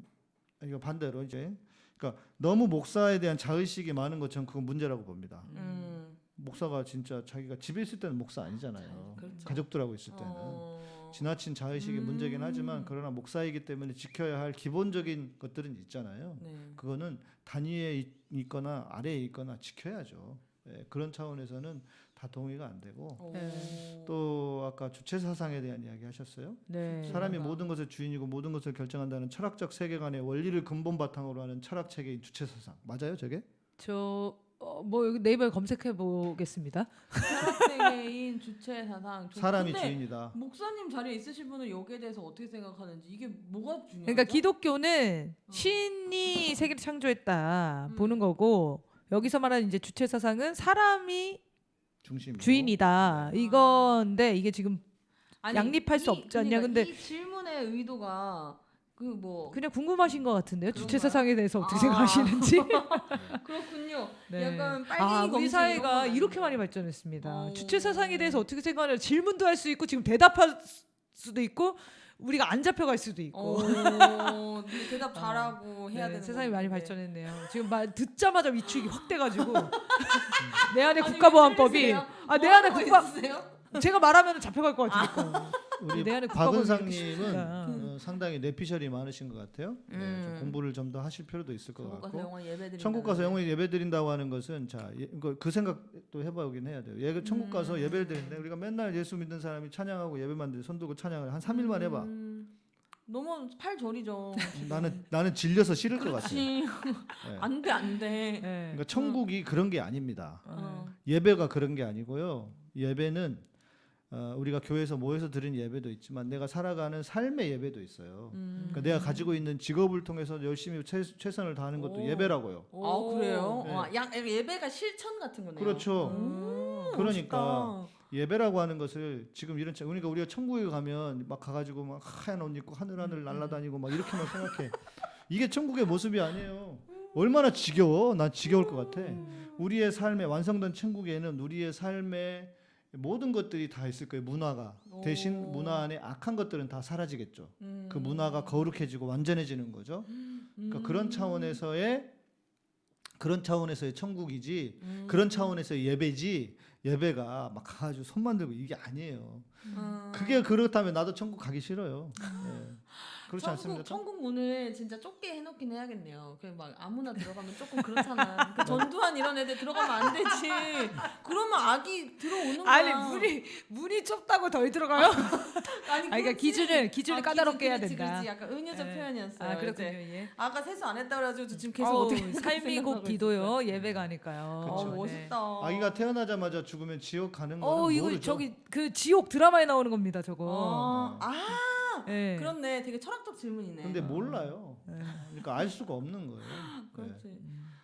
이거 반대로 이제 그러니까 너무 목사에 대한 자의식이 많은 것처럼 그건 문제라고 봅니다. 음. 목사가 진짜 자기가 집에 있을 때는 목사 아니잖아요. 그렇죠. 가족들하고 있을 때는 어. 지나친 자의식이 음. 문제긴 하지만 그러나 목사이기 때문에 지켜야 할 기본적인 것들은 있잖아요. 네. 그거는 단위에 있- 있거나 아래에 있거나 지켜야죠. 예, 그런 차원에서는 다 동의가 안 되고 오. 네. 또 아까 주체 사상에 대한 이야기 하셨어요. 네. 사람이. 모든 것의 주인이고 모든 것을 결정한다는 철학적 세계관의 원리를 근본 바탕으로 하는 철학 체계인 주체 사상 맞아요, 저게? 저뭐 여기 네이버에 검색해 보겠습니다. 철학세계인 주체 사상. 저- 사람이 주인이다. 목사님 자리에 있으신 분은 여기에 대해서 어떻게 생각하는지 이게 뭐가 중요하죠? 그러니까 기독교는 어. 신이 세계를 창조했다 음. 보는 거고 여기서 말하는 이제 주체 사상은 사람이 중심. 주인이다 네. 이건데 이게 지금 아니, 양립할 수 이- 없지 않냐, 그러니까 근데- 이 질문의 의도가 그 뭐 그냥 궁금하신 것 같은데요. 주체? 사상에 대해서 어떻게 아. 생각하시는지. 그렇군요. 네. 약간 빨갱이 아, 우리 사회가 이렇게 많이 발전했습니다. 어. 주체 사상에 대해서 어떻게 생각하냐 질문도 할 수 있고 지금 대답할 수도 있고 우리가 안 잡혀갈 수도 있고. 어, 네, 대답 잘하고 해야 네, 되는 세상이 많이. 발전했네요. 지금 말 듣자마자 위축이 확 돼가지고 내 안에 국가보안법이 왜아내 안에 국가 있으세요? 제가 말하면 잡혀갈 것 같으니까. 우리 국가법이 이렇게 박은상님은. 어, 상당히 뇌피셜이 많으신 것 같아요. 네, 좀 음. 공부를 좀 더 하실 필요도 있을 것 천국 같고. 영원 드린다. 천국 가서 영원히 예배 드린다고 하는 것은 자 예, 그 생각도 해보긴 해야 돼요. 예, 천국 가서 음. 예배를 드리는데 우리가 맨날 예수 믿는 사람이 찬양하고 예배만 드리 손 들고 찬양을 한 3일만 해봐. 음, 너무 팔 저리죠. 나는 나는 질려서 싫을 것 같아. 그렇지. 예. 안돼 안돼. 네. 그러니까 천국이 그런 게 아닙니다. 어. 예배가 그런 게 아니고요. 예배는 어, 우리가 교회에서 모여서 드리는 예배도 있지만 내가 살아가는 삶의 예배도 있어요. 음. 그러니까 내가 가지고 있는 직업을 통해서 열심히 최, 최선을 다하는 것도 오. 예배라고요. 아 그래요? 네. 와, 양 예배가 실천 같은 거네요. 그렇죠. 음, 그러니까 멋있다. 예배라고 하는 것을 지금 이런 차- 그러니까 우리가 천국에 가면 막 가가지고 막 하얀 옷 입고 하늘 음, 하늘 날아다니고 막 이렇게만 생각해. 이게 천국의 모습이 아니에요. 얼마나 지겨워? 난 지겨울 것 같아. 음. 우리의 삶에 완성된 천국에는 우리의 삶에 모든 것들이 다 있을 거예요. 문화가 대신 오. 문화 안에 악한 것들은 다 사라지겠죠. 음. 그 문화가 거룩해지고 완전해지는 거죠. 그러니까 그런 차원에서의 그런 차원에서의 천국이지 음. 그런 차원에서의 예배지 예배가 막 가가지고 손만 들고 이게 아니에요. 음. 그게 그렇다면 나도 천국 가기 싫어요. 예. 그렇지 천국, 않습니까? 천국 문을 진짜 좁게 해놓긴 해야겠네요. 그냥 막 아무나 들어가면 조금 그렇잖아. 그 전두환 이런 애들 들어가면 안 되지. 그러면 악이 들어오는 거야. 아니 문이 문이 좁다고 덜 들어가요? 아니, 그러니까 그렇지. 기준을 기준을 아, 까다롭게 해야 그렇지, 된다. 그렇지. 약간 은유적 예. 표현이었어요. 아 그렇군요. 예. 아까 세수 안 했다 그래가지고 지금 계속 어우, 어떻게 삶이 곧 기도요 있었어요. 예배가 아니까요. 어, 그쵸. 멋있다. 아기가 태어나자마자 죽으면 지옥 가는 거는 어 이거 모르죠. 저기 그 지옥 드라마에 나오는 겁니다 저거. 어, 아 예. 그렇네. 되게 철학적 질문이네. 근데 몰라요. 예. 그러니까 알 수가 없는 거예요. 예. 그렇지.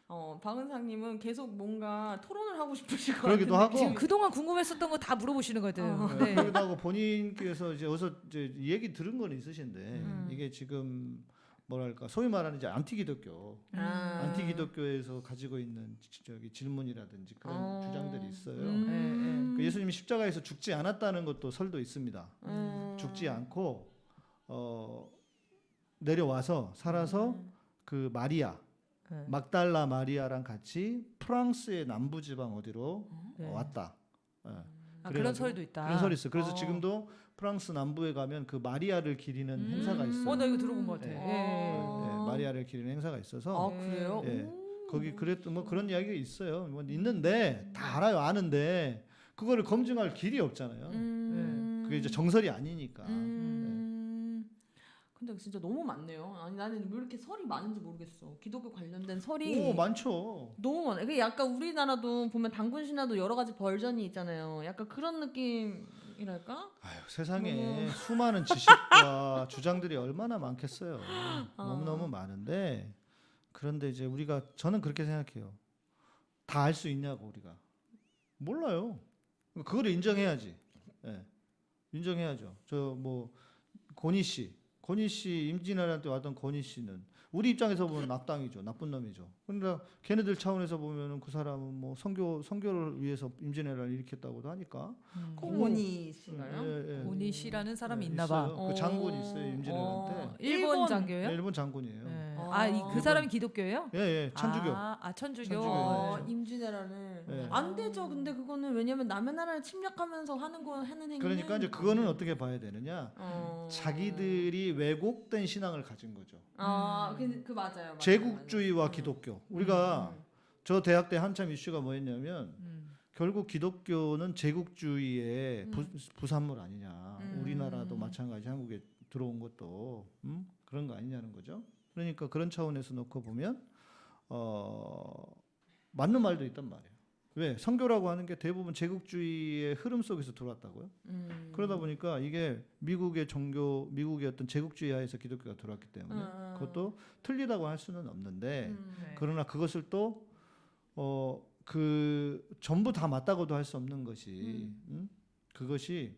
어 박은상님은 계속 뭔가 토론을 하고 싶으실 것 그러기도 같은데 하고. 지금 그동안 궁금했었던 거 다 물어보시는 거든. 어. 네. 네. 그러기도 하고 본인께서 이제 어서 이제 이 얘기 들은 건 있으신데 음. 이게 지금 뭐랄까 소위 말하는 이제 안티 기독교, 아. 안티 기독교에서 가지고 있는 지- 저기 질문이라든지 그런 어. 주장들이 있어요. 음. 그 예수님이 십자가에서 죽지 않았다는 것도 설도 있습니다. 음. 죽지 않고 어, 내려와서 살아서 음. 그 마리아 네. 막달라 마리아랑 같이 프랑스의 남부 지방 어디로 네. 어, 왔다. 예. 아, 그런 설도 있다. 그런 설이 있어요. 그래서 어. 지금도 프랑스 남부에 가면 그 마리아를 기리는 음. 행사가 있어요. 어, 나 이거 들어본 것 같아. 네. 예. 네, 마리아를 기리는 행사가 있어서 아 그래요? 예. 오. 거기 그랬던 뭐 그런 이야기가 있어요. 뭐 있는데 다 알아요, 아는데 그거를 검증할 길이 없잖아요. 음. 그게 이제 정설이 아니니까. 음. 근데 진짜 너무 많네요. 아니 나는 왜 이렇게 설이 많은지 모르겠어. 기독교 관련된 설이 오 많죠. 너무 많아. 그 약간 우리나라도 보면 당군 신화도 여러 가지 버전이 있잖아요. 약간 그런 느낌이랄까? 아유, 세상에 너무- 수많은 지식과 주장들이 얼마나 많겠어요. 아. 너무 너무 많은데 그런데 이제 우리가 저는 그렇게 생각해요. 다 알 수 있냐고 우리가 몰라요. 그걸 인정해야지. 예. 인정해야죠. 저뭐 권희 씨, 권희 씨 임진왜란 때 왔던 권희 씨는 우리 입장에서 보면 악당이죠, 나쁜 놈이죠. 그러니까 걔네들 차원에서 보면은 그 사람은 뭐 선교 선교를 위해서 임진왜란을 일으켰다고도 하니까. 음. 고모니 씨가요? 예, 예. 고니 씨라는 사람이 예, 있나 봐. 그 장군이 있어요 임진왜란 어, 때. 일본, 일본- 장교예요? 네, 일본 장군이에요. 아, 이, 그 사람이 기독교예요? 예, 예, 천주교. 아, 아 천주교. 천주교. 어, 어, 임진왜란을 네. 안 되죠. 근데 그거는 왜냐면 남의 나라를 침략하면서 하는 거 하는 행위. 그러니까 이제 그거는 어떻게 봐야 되느냐? 어. 자기들이 왜곡된 신앙을 가진 거죠. 아, 그, 그 맞아요. 맞아요, 제국주의와 맞아요. 기독교. 우리가 저 대학 때 한참 이슈가 뭐였냐면 음. 결국 기독교는 제국주의의 부, 부산물 아니냐. 음. 우리나라도 마찬가지 한국에 들어온 것도 음? 그런 거 아니냐는 거죠. 그러니까 그런 차원에서 놓고 보면 어, 맞는 말도 있단 말이에요. 왜 성교라고 하는 게 대부분 제국주의의 흐름 속에서 들어왔다고요. 음. 그러다 보니까 이게 미국의 종교, 미국의 어떤 제국주의 하에서 기독교가 들어왔기 때문에 음. 그것도 틀리다고 할 수는 없는데 음. 네. 그러나 그것을 또 어 그 전부 다 맞다고도 할 수 없는 것이 음? 그것이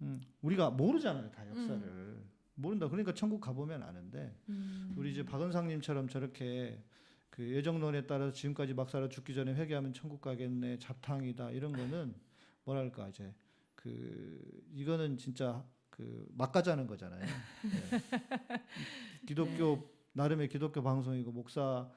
음, 우리가 모르잖아요 다 역사를 모른다 그러니까 천국 가보면 아는데 음. 우리 이제 박은상님처럼 저렇게 그 예정론에 따라서 지금까지 막 살아 죽기 전에 회개하면 천국 가겠네 잡탕이다 이런 거는 뭐랄까 이제 그 이거는 진짜 그 막 가자는 거잖아요. 네. 기독교 나름의 기독교 방송이고 목사가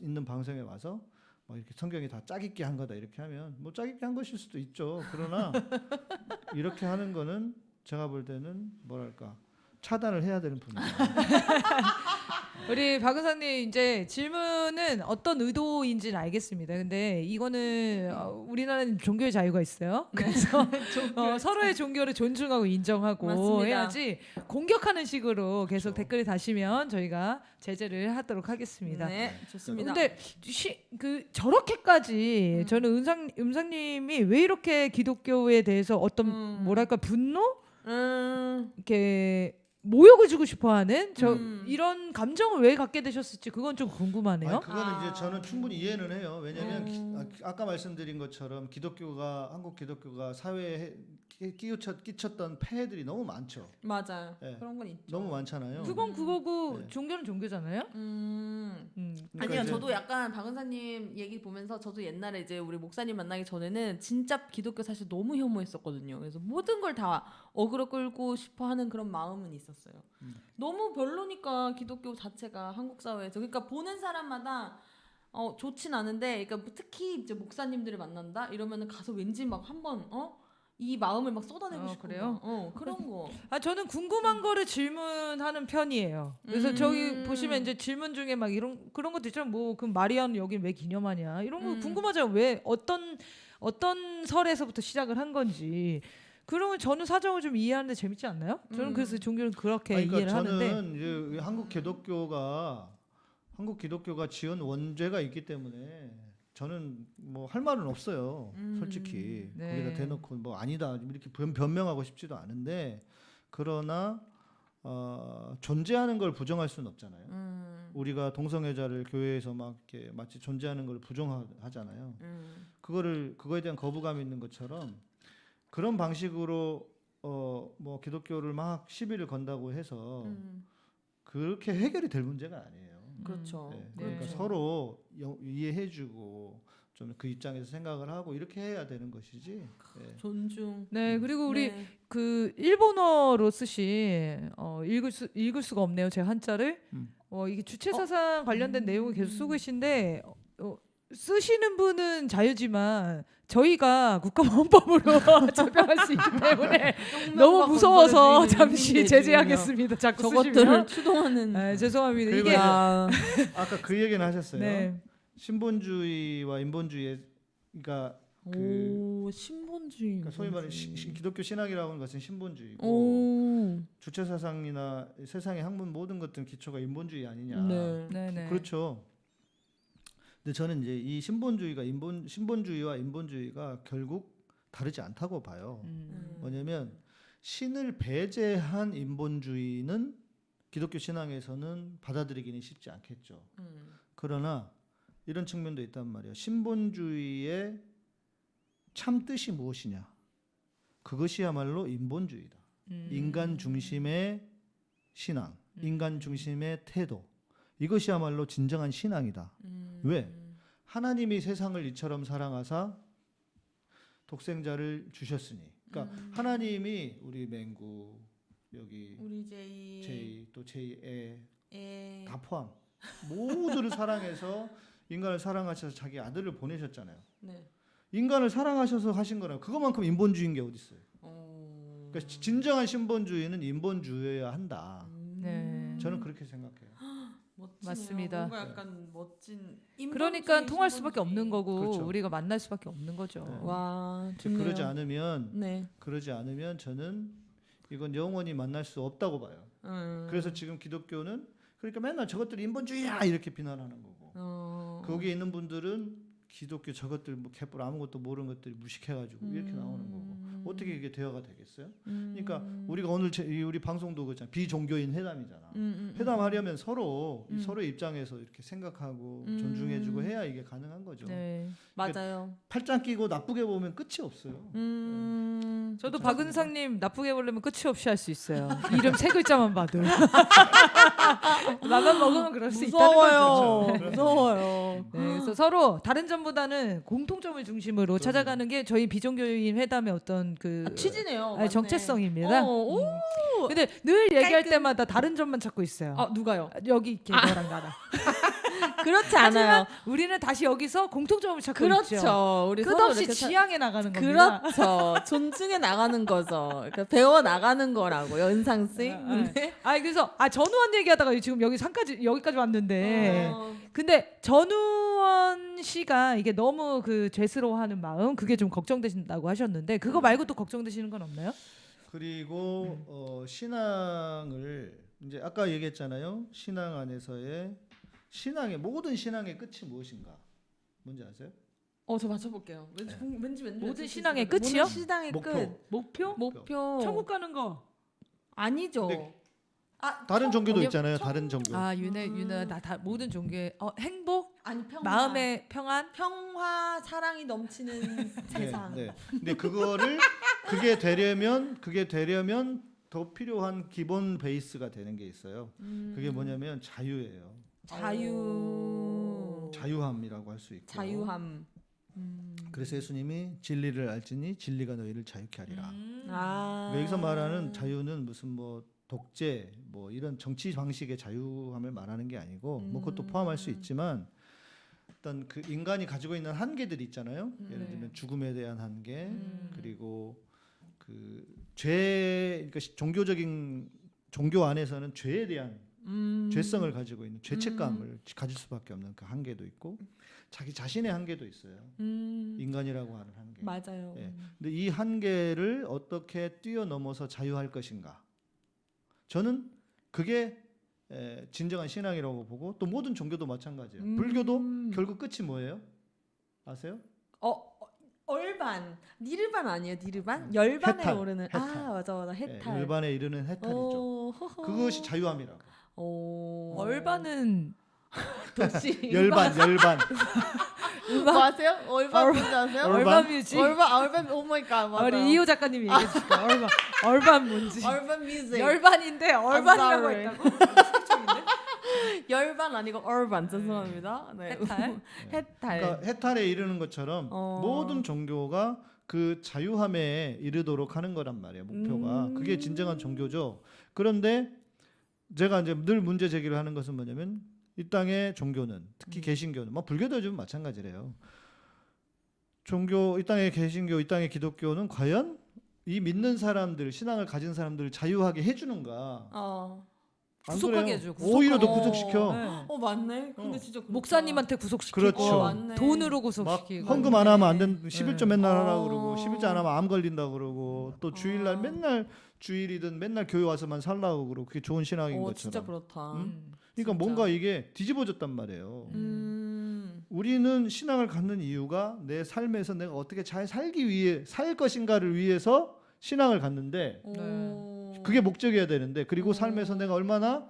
있는 방송에 와서 뭐 이렇게 성경이 다 짜깁기 한 거다 이렇게 하면 뭐 짜깁기 한 것일 수도 있죠. 그러나 이렇게 하는 거는 제가 볼 때는 뭐랄까 차단을 해야 되는 분이다. 우리 박은사님 이제 질문은 어떤 의도인지는 알겠습니다. 근데 이거는 어, 우리나라는 종교의 자유가 있어요. 그래서 어, 서로의 종교를 존중하고 인정하고 맞습니다. 해야지 공격하는 식으로 계속 댓글을 다시면 저희가 제재를 하도록 하겠습니다. 네, 좋습니다. 근데 시, 그 저렇게까지 음. 저는 은상 음상님이 왜 이렇게 기독교에 대해서 어떤 음. 뭐랄까 분노 음. 이렇게 모욕을 주고 싶어하는 저 음. 이런 감정을 왜 갖게 되셨을지 그건 좀 궁금하네요. 아니, 그거는 아. 이제 저는 충분히 이해는 해요. 왜냐하면 음. 기- 아, 아까 말씀드린 것처럼 기독교가 한국 기독교가 사회에 끼- 끼우쳤, 끼쳤던 폐해들이 너무 많죠. 맞아요. 네. 그런 건 있죠. 너무 많잖아요. 그건 그거고 네. 종교는 종교잖아요. 음. 음. 그러니까 아니요, 이제- 저도 약간 박은사님 얘기 보면서 저도 옛날에 이제 우리 목사님 만나기 전에는 진짜 기독교 사실 너무 혐오했었거든요. 그래서 모든 걸 다 어그로 끌고 싶어 하는 그런 마음은 있었어요. 음. 너무 별로니까 기독교 자체가 한국 사회에서 그러니까 보는 사람마다 어 좋진 않은데 그러니까 뭐 특히 이제 목사님들을 만난다 이러면은 가서 왠지 막 한번 어 이 마음을 막 쏟아내고 어, 싶고 그래요? 막, 어 그런 거 아 저는 궁금한 거를 질문하는 편이에요. 그래서 음. 저기 보시면 이제 질문 중에 막 이런 그런 것도 있잖아요. 뭐 그럼 마리아는 여기 왜 기념하냐 이런 거 음. 궁금하잖아요. 왜 어떤 어떤 설에서부터 시작을 한 건지. 그러면 저는 사정을 좀 이해하는데 재밌지 않나요? 저는 음. 그래서 종교를 그렇게 아니, 그러니까 이해를 저는 하는데 이제 한국 기독교가 한국 기독교가 지은 원죄가 있기 때문에 저는 뭐 할 말은 없어요. 음, 솔직히 네. 거기다 대놓고 뭐 아니다 이렇게 변, 변명하고 싶지도 않은데 그러나 어, 존재하는 걸 부정할 수는 없잖아요. 음, 우리가 동성애자를 교회에서 막 이렇게 마치 존재하는 걸 부정하잖아요. 음, 그거를 그거에 대한 거부감이 있는 것처럼 그런 방식으로 어 뭐 기독교를 막 시비를 건다고 해서 음, 그렇게 해결이 될 문제가 아니에요. 그렇죠 네, 네. 그러니까 서로 여- 이해해주고 좀 그 입장에서 생각을 하고 이렇게 해야 되는 것이지. 네. 존중 네 그리고 우리 네. 그 일본어로 쓰신 어 읽을 수 읽을 수가 없네요 제 한자를 음. 어 이게 주체 사상 관련된 내용을 계속 쓰고 계신데 어, 어, 쓰시는 분은 자유지만 저희가 국가보안법으로 제명할 수 있기 때문에 너무 무서워서 잠시 제재하겠습니다. 자꾸 저것들을 추동하는 네, 죄송합니다. 이게 야, 아까 그 얘기는 하셨어요. 네. 신본주의와 인본주의, 그러니까 그오 신본주의 그러니까 소위 말하는 시- 시- 기독교 신학이라고 하는 것은 신본주의고 오 주체 사상이나 세상의 학문 모든 것들은 기초가 인본주의 아니냐. 네. 네 네. 그렇죠. 근데 저는 이제 이 신본주의가 인본 신본주의와 인본주의가 결국 다르지 않다고 봐요. 음. 뭐냐면 신을 배제한 인본주의는 기독교 신앙에서는 받아들이기는 쉽지 않겠죠. 음. 그러나 이런 측면도 있단 말이에요. 신본주의의 참 뜻이 무엇이냐? 그것이야말로 인본주의다. 음. 인간 중심의 신앙, 인간 중심의 태도. 이것이야말로 진정한 신앙이다. 음. 왜? 하나님이 세상을 이처럼 사랑하사 독생자를 주셨으니. 그러니까 음. 하나님이 우리 맹구 여기 우리 제이 제이 또 제이애 에다 포함 모두를 사랑해서 인간을 사랑하셔서 자기 아들을 보내셨잖아요. 네. 인간을 사랑하셔서 하신 거라 그것만큼 인본주의인 게 어디 있어요? 어. 그러니까 지- 진정한 신본주의는 인본주의여야 한다. 네. 저는 그렇게 생각해요. 멋지네요. 맞습니다. 뭔가 약간 멋진 그러니까 통할 수밖에. 없는 거고 그렇죠. 우리가 만날 수밖에 없는 거죠. 네. 와 좋네요. 그러지 않으면 네. 그러지 않으면 저는 이건 영원히 만날 수 없다고 봐요. 음. 그래서 지금 기독교는 그러니까 맨날 저것들이 인본주의야 이렇게 비난하는 거고 어. 거기에 있는 분들은 기독교 저것들 뭐 개뿔 아무것도 모르는 것들이 무식해가지고 이렇게 나오는 거고 음. 어떻게 이게 대화가 되겠어요? 음. 그러니까 우리가 오늘 제, 이 우리 방송도 그잖아 비종교인 회담이잖아. 음, 음, 음. 회담하려면 서로 이 음. 서로의 입장에서 이렇게 생각하고 음. 존중해주고 해야 이게 가능한 거죠. 네. 맞아요. 팔짱 끼고 나쁘게 보면 끝이 없어요. 음. 저도 박은상님 나쁘게 보려면 끝이 없이 할 수 있어요. 이름 세 글자만 봐도. 나만 먹으면 그럴 수 있다는 무서워요. 거죠. 무서워요. 네, 그래서 서로 다른 점보다는 공통점을 중심으로 찾아가는 게 저희 비종교인 회담의 어떤 그 아, 취지네요. 맞네. 정체성입니다. 어, 오. 음. 근데 늘 얘기할 때마다 다른 점만 찾고 있어요. 아 누가요? 여기 이렇게 너랑 나랑. 그렇지 않아요. 우리는 다시 여기서 공통점을 찾고 있죠. 그렇죠. 우리 서로 끝없이 지향해 나가는 겁니다. 그렇죠. 존중해 나가는 거죠. 그러니까 배워 나가는 거라고 연상 씨. 아, 아. 아니 그래서 아 전우원 얘기하다가 지금 여기 산까지 여기까지 왔는데 어. 근데 전우원 씨가 이게 너무 그 죄스러워하는 마음 그게 좀 걱정되신다고 하셨는데 그거 말고 또 걱정되시는 건 없나요? 그리고 어, 신앙을 이제 아까 얘기했잖아요. 신앙 안에서의 신앙의 모든 신앙의 끝이 무엇인가? 뭔지 아세요? 어, 저 맞춰볼게요. 왠지 궁- 왠지 왠지 모든 신앙의. 끝이요? 모든 신앙의 목표. 끝. 목표? 목표. 천국 가는 거. 아니죠. 근데 아, 다른 청- 종교도 있잖아요. 청- 다른 종교. 아 윤혜 윤혜 나다 모든 종교의 어, 행복 아니 평화. 마음의 평안 평화 사랑이 넘치는 세상. 네, 네. 근데 그거를 그게 되려면 그게 되려면 더 필요한 기본 베이스가 되는 게 있어요. 음. 그게 뭐냐면 자유예요. 자유. 자유함이라고 할 수 있고. 자유함. 음. 그래서 예수님이 진리를 알지니 진리가 너희를 자유케 하리라. 음. 아. 여기서 말하는 자유는 무슨 뭐 독재 뭐 이런 정치 방식의 자유함을 말하는 게 아니고 뭐 그것도 음. 포함할 수 있지만 어떤 그 인간이 가지고 있는 한계들이 있잖아요. 음. 예를 네. 들면 죽음에 대한 한계, 음. 그리고 그 죄, 그러니까 시- 종교적인 종교 안에서는 죄에 대한 음. 죄성을 가지고 있는 죄책감을 가질 수밖에 없는 그 한계도 있고 자기 자신의 한계도 있어요. 음. 인간이라고 하는 한계. 맞아요. 예. 근데 이 한계를 어떻게 뛰어넘어서 자유할 것인가? 저는 그게 에, 진정한 신앙이라고 보고 또 모든 종교도 마찬가지예요. 음. 불교도 결국 끝이 뭐예요? 아세요? 어, 어, urban 니르반 아니에요? 니르반? 열반에 해탈, 오르는 해탈. 아 맞아 맞아 예, 해탈. 열반에 이르는 해탈이죠. 그것이 자유함이라고. 오. urban은 도시 열반, 열반. 뭐 아세요? urban ur- 뭔지 아세요? urban? Urban music. Urban urban oh my god 맞아요. 우리 이호 작가님이 얘기해 주실까? urban 얼반 뭔지. 얼반 뮤직. 열반인데 얼반이라고. 했다고? 열반 아니고 얼반 죄송합니다. 네. 해탈. 해탈. 그러니까 해탈에 이르는 것처럼 어. 모든 종교가 그 자유함에 이르도록 하는 거란 말이에요. 목표가. 음. 그게 진정한 종교죠. 그런데 제가 이제 늘 문제 제기를 하는 것은 뭐냐면 이 땅의 종교는 특히 음. 개신교는 뭐 불교도 좀 마찬가지래요. 종교 이 땅의 개신교 이 땅의 기독교는 과연 이 믿는 사람들 신앙을 가진 사람들을 자유하게 해주는가? 어. 안 구속하게? 해줘, 오히려 더 구속하게. 구속시켜. 네. 어 맞네. 근데 어. 진짜 그렇다. 목사님한테 구속시키고 그렇죠. 어, 맞네. 돈으로 막 구속시키고 헌금 안 하면 안 된, 11조 네. 맨날 어. 하라고 그러고 11조 안 하면 암 걸린다 고 그러고 또 주일날 어. 맨날 주일이든 맨날 교회 와서만 살라고 그러고 그게 좋은 신앙인 어 것처럼. 진짜 그렇다. 음? 그러니까 진짜. 뭔가 이게 뒤집어졌단 말이에요. 음. 우리는 신앙을 갖는 이유가 내 삶에서 내가 어떻게 잘 살기 위해 살 것인가를 위해서 신앙을 갖는데 오. 그게 목적이어야 되는데 그리고 어. 삶에서 내가 얼마나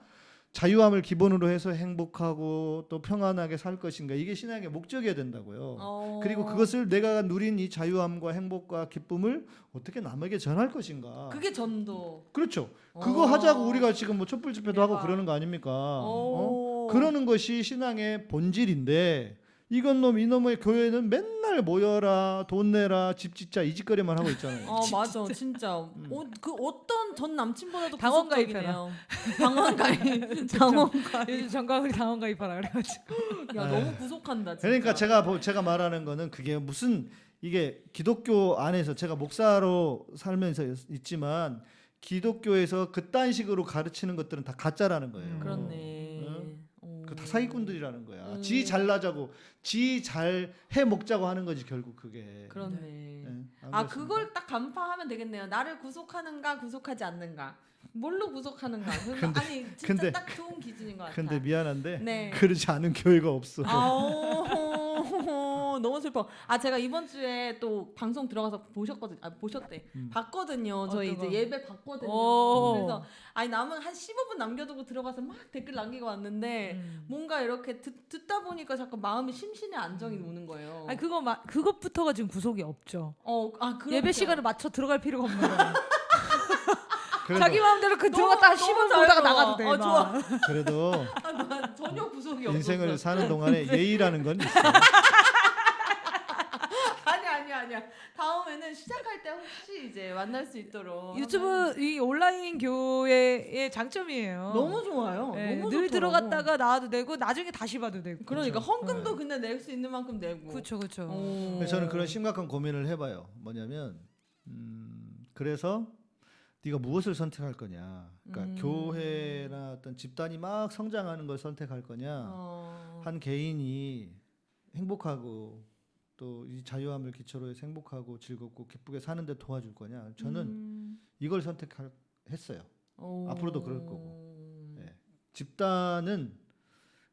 자유함을 기본으로 해서 행복하고 또 평안하게 살 것인가 이게 신앙의 목적이어야 된다고요. 어. 그리고 그것을 내가 누린 이 자유함과 행복과 기쁨을 어떻게 남에게 전할 것인가. 그게 전도. 그렇죠. 그거 어. 하자고 우리가 지금 뭐 촛불 집회도 하고 대박. 그러는 거 아닙니까? 어? 오. 그러는 것이 신앙의 본질인데 이건 놈 이놈의 교회는 맨날 모여라 돈 내라 집 짓자 이 짓거리만 하고 있잖아요. 어 맞아 진짜 음. 어, 그 어떤 전 남친보다도 당원 구속적이네요. 당원 가입 당원 가입 요즘 정강훈이 당원 가입하라 그래가지고 야 너무 구속한다 진짜 그러니까 제가 보- 제가 말하는 거는 그게 무슨 이게 기독교 안에서 제가 목사로 살면서 있지만 기독교에서 그딴 식으로 가르치는 것들은 다 가짜라는 거예요. 그렇네 응? 어. 그다 사기꾼들이라는 거야. 음. 지 잘나자고, 지 잘 해 먹자고 하는 거지 결국 그게. 그렇네 네, 안 아? 그걸 딱 간파하면 되겠네요 나를 구속하는가 구속하지 않는가 뭘로 구속하는가 근데- 아니 진짜 근데- 딱 좋은 기준인 것 같아 근데 미안한데 네. 그렇지 않은 교회가 없어. 너무 슬퍼. 아 제가 이번 주에 또 방송 들어가서 보셨거든. 아 보셨대. 음. 봤거든요. 저희 거? 이제 예배 봤거든요. 오. 그래서 아니 남은 한 15분 남겨두고 들어가서 막 댓글 남기고 왔는데 음. 뭔가 이렇게 듣, 듣다 보니까 자꾸 마음이 심신의 안정이 오는 거예요. 아니 그거 마, 그것부터가 지금 구속이 없죠. 어, 아 그렇죠. 예배 시간을 맞춰 들어갈 필요가 없는. 그래도, 자기 마음대로 그 들어갔다가 너무 10분 자유로워. 보다가 나가도 돼. 어, 막. 좋아. 그래도 아, 나 전혀 구속이 없어. 인생을 사는 동안에 예의라는 건 있어. 아니 아니 아니야. 다음에는 시작할 때 혹시 이제 만날 수 있도록 유튜브 이 온라인 교회의 장점이에요. 너무 좋아요. 네, 너무 늘 좋더라고. 들어갔다가 나와도 되고 나중에 다시 봐도 되고. 그러니까 그렇죠. 헌금도 근데 낼 수 있는 만큼 내고. 그렇죠, 그렇죠. 저는 그런 심각한 고민을 해봐요. 뭐냐면 음, 그래서 네가 무엇을 선택할 거냐. 그러니까 음. 교회나 어떤 집단이 막 성장하는 걸 선택할 거냐. 어. 한 개인이 행복하고 또 이 자유함을 기초로 해서 행복하고 즐겁고 기쁘게 사는데 도와줄 거냐. 저는 음. 이걸 선택했어요. 오. 앞으로도 그럴 거고. 네. 집단은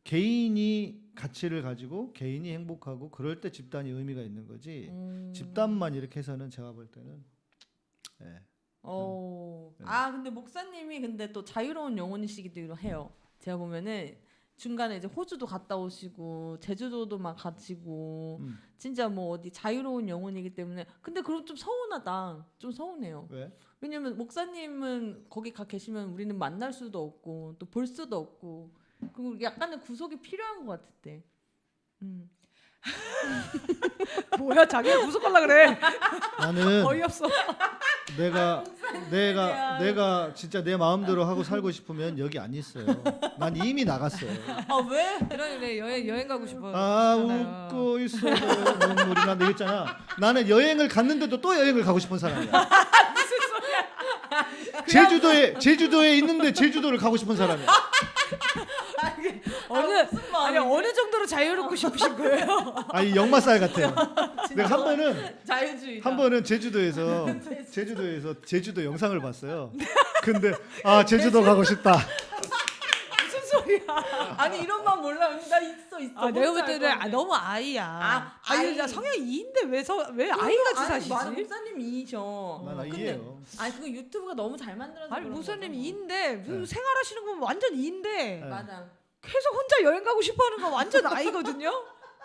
개인이 가치를 가지고 개인이 행복하고 그럴 때 집단이 의미가 있는 거지. 음. 집단만 이렇게 해서는 제가 볼 때는 예. 어. 네. 아 근데 목사님이 근데 또 자유로운 영혼이시기도 해요. 제가 보면은 중간에 이제 호주도 갔다 오시고 제주도도 막 가시고 음. 진짜 뭐 어디 자유로운 영혼이기 때문에 근데 그럼 좀 서운하다. 좀 서운해요. 왜? 왜냐면 목사님은 거기 가 계시면 우리는 만날 수도 없고 또 볼 수도 없고 그리고 약간의 구속이 필요한 것 같을 때. 음. 뭐야 자기가 구속하려 그래. 나는 어이없어. 내가 내가 내가 진짜 내 마음대로 하고 살고 싶으면 여기 안 있어요. 난 이미 나갔어요. 아 왜? 그래 여행 여행 가고 싶어. 아 그러잖아요. 웃고 있어 눈물이 난다 이랬잖아. 나는 여행을 갔는데도 또 여행을 가고 싶은 사람이야. 제주도에 제주도에 있는데 제주도를 가고 싶은 사람이야. 어느 아 니 어느 정도로 자유롭고 싶으신 거예요? 아이 역마살 같아요. 내가 한 번은 자유주의. 한 번은 제주도에서 제주도에서 제주도 영상을 봤어요. 근데 아 제주도 가고 싶다. 무슨 소리야? 아니 이런 만 몰라. 나 있어 있어. 아 내가 볼 때는 아. 너무 아이야. 아, 아니. 나 성향 2인데 왜왜 아이 같이 아니, 사시지? 맞아, 목사님 이셔. 난 근데 아이예요. 아니 그거 유튜브가 너무 잘 만들어서 아니 목사님 거죠. 2인데 네. 생활하시는 건 완전 2인데 네. 맞아. 계속 혼자 여행 가고 싶어 하는 건 완전 아이거든요.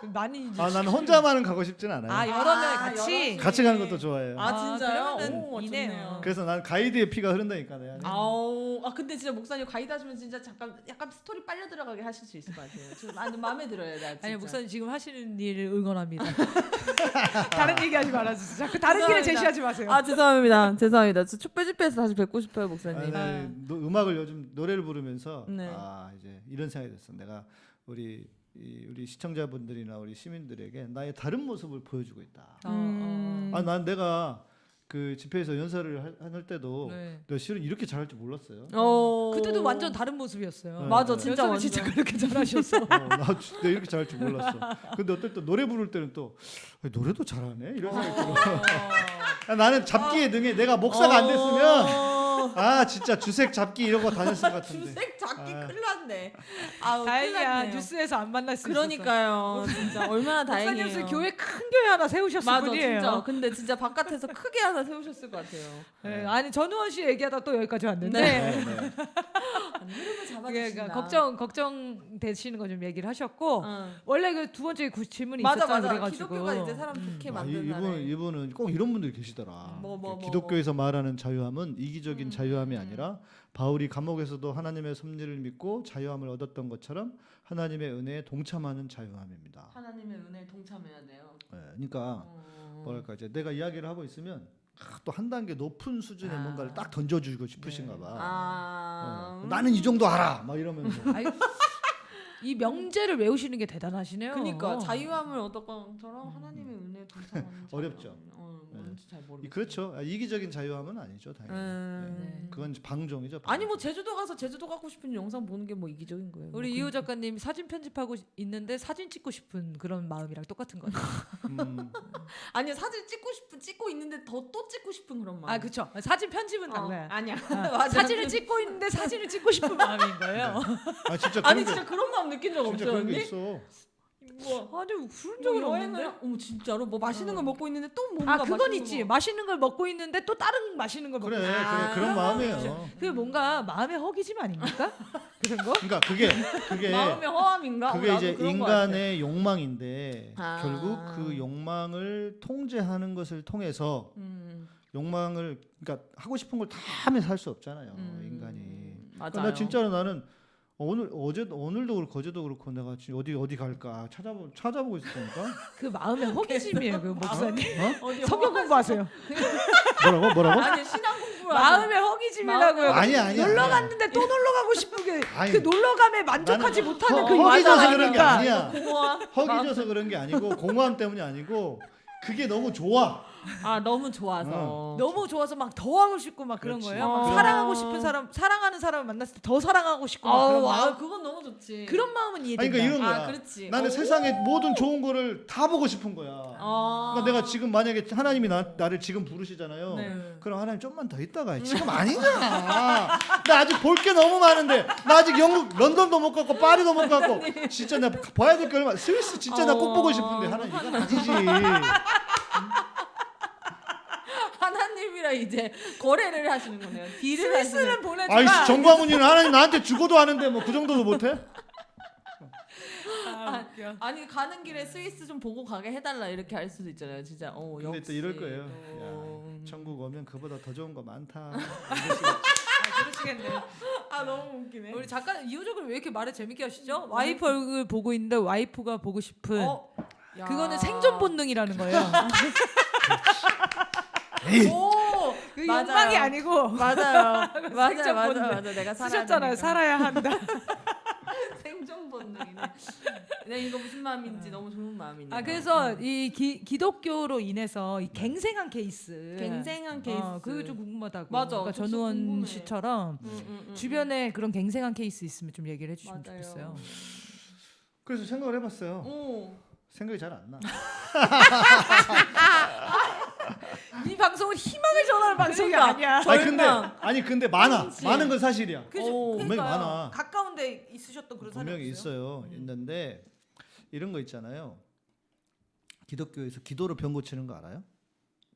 많이 이제 아 나는 혼자만은 가고 싶진 않아요. 아 여러 명 아, 같이 여러 같이 가는 것도 좋아해요. 아, 진짜요? 그러면은 오, 이네요. 좋네요. 그래서 난 가이드의 피가 흐른다니까 내가. 아우, 아 근데 진짜 목사님 가이드 하시면 진짜 잠깐 약간 스토리 빨려 들어가게 하실 수 있을 것 같아요. 지금 아, 마음에 들어요, 나 진짜. 아니 목사님 지금 하시는 일을 응원합니다. 다른 얘기하지 말아주세요. 자꾸 다른 길을. 제시하지 마세요. 아 죄송합니다, 죄송합니다. 저 촛불 집회에서 다시 뵙고 싶어요, 목사님. 아니, 노- 음악을 요즘 노래를 부르면서 네. 아 이제 이런 생각이 됐어. 내가 우리 이, 우리 시청자분들이나 우리 시민들에게 나의 다른 모습을 보여주고 있다. 어, 음. 어. 아난 내가 그 집회에서 연설을 할, 할 때도 네. 내가 실은 이렇게 잘할 줄 몰랐어요. 어. 그때도 완전 다른 모습이었어요. 네, 맞아, 네. 진짜 완전. 진짜 그렇게 잘하셨어. 어, 나 진짜 내가 이렇게 잘할 줄 몰랐어. 근데 어떨 때 노래 부를 때는 또 아, 노래도 잘하네 이런 생각이 들어. 아, 나는 잡기에 능해. 내가 목사가 안 됐으면 어. 아 진짜 주색 잡기 이런 거 다녔을 것 같은데. 주색 잡기 아. 큰일 났네. 아우, 큰일 다행이야 났네요. 뉴스에서 안 만날 수 있어서. 그러니까요, 진짜 얼마나 목사님 다행이에요. 무슨 교회 큰 교회 하나 세우셨을 맞아, 분이에요. 진짜. 근데 진짜 바깥에서 크게 하나 세우셨을 것 같아요. 네, 아니 전우원 씨 얘기하다 또 여기까지 왔는데 네. 네, 네. 예. 그러니까 걱정 걱정 되시는 거 좀 얘기를 하셨고 어. 원래 그 두 번째 구- 질문이 맞아 있었잖아요. 맞아. 그래가지고 기독교가 이제 사람 좋게 아, 이, 만든다네. 이분 이분은 꼭 이런 분들이 계시더라. 뭐, 뭐, 뭐, 기독교에서 말하는 자유함은 이기적인 음, 자유함이 음. 아니라 바울이 감옥에서도 하나님의 섭리를 믿고 자유함을 얻었던 것처럼 하나님의 은혜에 동참하는 자유함입니다. 하나님의 은혜에 동참해야 돼요. 예, 그러니까 어. 뭐랄까 이제 내가 이야기를 하고 있으면 또한 단계 높은 수준의 아. 뭔가를 딱 던져주고 싶으신가 봐. 아. 어, 나는 이 정도 알아. 막 이러면서. 이 명제를 외우시는 게 대단하시네요. 그러니까 자유함을 얻었건처럼 하나님의 은혜에 동참하는 음. 어렵죠. 어, 네. 뭔지 잘 이- 모르겠어요. 그렇죠. 아, 이기적인 자유함은 아니죠, 당연히. 음. 네. 그건 이제 방종이죠. 방종. 아니 뭐 제주도 가서 제주도 가고 싶은 영상 보는 게 뭐 이기적인 거예요. 우리 뭐 이호 작가님 사진 편집하고 있는데 사진 찍고 싶은 그런 마음이랑 똑같은 거죠. 음, 아니 사진 찍고 싶은 찍고 있는데 더 또 찍고 싶은 그런 마음. 아 그렇죠. 사진 편집은 어, 달라요. 아니야. 아. 사진을 찍고 있는데 사진을 찍고 싶은 마음인 거예요. 아 진짜 그런 아니 게, 진짜 그런 마음 느낀 적 그런 게 언니? 있어. 뭐 아니 그런 뭐 적은 여행을 없는데. 어머 진짜로 뭐 맛있는 걸 먹고 있는데 또 뭔가 아 그건 맛있는 있지. 거. 맛있는 걸 먹고 있는데 또 다른 맛있는 걸 그래, 먹고. 그래 아, 그런 마음이에요. 그게 뭔가 마음의 허기짐 아닙니까? 그런 거? 그러니까 그게 그게 마음의 허함인가? 어, 그게 나도 이제 그런. 인간의 욕망인데 아. 결국 그 욕망을 통제하는 것을 통해서 음, 욕망을 그러니까 하고 싶은 걸 다 하면서 할 수 없잖아요 음, 인간이. 맞아요. 나 진짜로 나는 오늘 어제 오늘도 그렇고 어제도 그렇고 내가 지금 어디 어디 갈까 찾아보 찾아보고 있었다니까. 그 마음의 허기짐이에요, 그 목사님. 어? 어디 성경 공부하세요. 뭐라고 뭐라고? 아니 신앙 공부를 마음의 허기짐이라고요. 아니야 아니야. 놀러. 갔는데 또 놀러 가고 싶은 게 아니, 그 놀러 감에 만족하지 나는 못하는 허- 그 허기져서 그런 게? 아니야. 공허함. 허기져서 그런 게 아니고 공허함 때문이 아니고 그게 너무 좋아. 아 너무 좋아서. 어. 너무 좋아서 막 더 하고 싶고 막 그런 그렇지. 거예요. 막 어. 사랑하고 싶은 사람, 사랑하는 사람을 만났을 때 더 사랑하고 싶고 막 그런 아우, 마음. 아 그건 너무 좋지. 그런 마음은 아니 이해된다. 그러니까 이런 거야. 아 그렇지. 나는 어. 세상의 모든 좋은 거를 다 보고 싶은 거야. 아. 그러니까 내가 지금 만약에 하나님이 나, 나를 지금 부르시잖아요. 네. 그럼 하나님 좀만 더 있다가 해. 지금 아니잖아. 나 아직 볼 게 너무 많은데 나 아직 영국 런던도 못 갔고 파리도 못 갔고 진짜 나 봐야 될 게 얼마 스위스 진짜 나 꼭 보고 싶은데 하나님 이건 아니지. 하나님이랑 이제 거래를 하시는 거네요. 딜을 스위스는 하시는. 보내주라. 아이씨 정광훈이는 하나님 나한테 죽어도 하는데 뭐 그 정도도 못해? 아, 웃겨. 아니 가는 길에 스위스 좀 보고 가게 해달라 이렇게 할 수도 있잖아요. 진짜 어 근데 역시. 또 이럴 거예요. 또. 야, 천국 오면 그보다 더 좋은 거 많다. 아, 그러시겠네요. 아 너무 웃기네. 우리 작가는 이호적으로 왜 이렇게 말을 재밌게 하시죠? 와이프 얼굴 보고 있는데 와이프가 보고 싶은 어? 그거는 생존 본능이라는 거예요. 오. 그그 맞아요. 욕망이 아니고 맞아요. 맞아, 생존 맞아, 본능. 맞아. 내가. 되니까. 살아야 한다. 생존 본능이네. 네, 이거 무슨 마음인지 너무 좋은 마음이네요. 아 그래서 이 기, 기독교로 인해서 이 갱생한 케이스, 갱생한 케이스. 어, 그게 좀 궁금하다고. 맞아, 그러니까 전우원 궁금해. 씨처럼 음, 음, 음, 주변에 그런 갱생한 케이스 있으면 좀 얘기를 해주시면 맞아요. 좋겠어요. 그래서 생각을 해봤어요. 오. 생각이 잘 안 나. 이 방송은 희망을 전하는 방송이. 아니야. 아니 근데. 아니 근데 많아. 그치. 많은 건 사실이야. 오. 분명히 그러니까요. 많아. 가까운데 있으셨던 그런 사람이 분명히? 있어요. 있는데 이런 거 있잖아요. 기독교에서 기도로 병 고치는 거 알아요?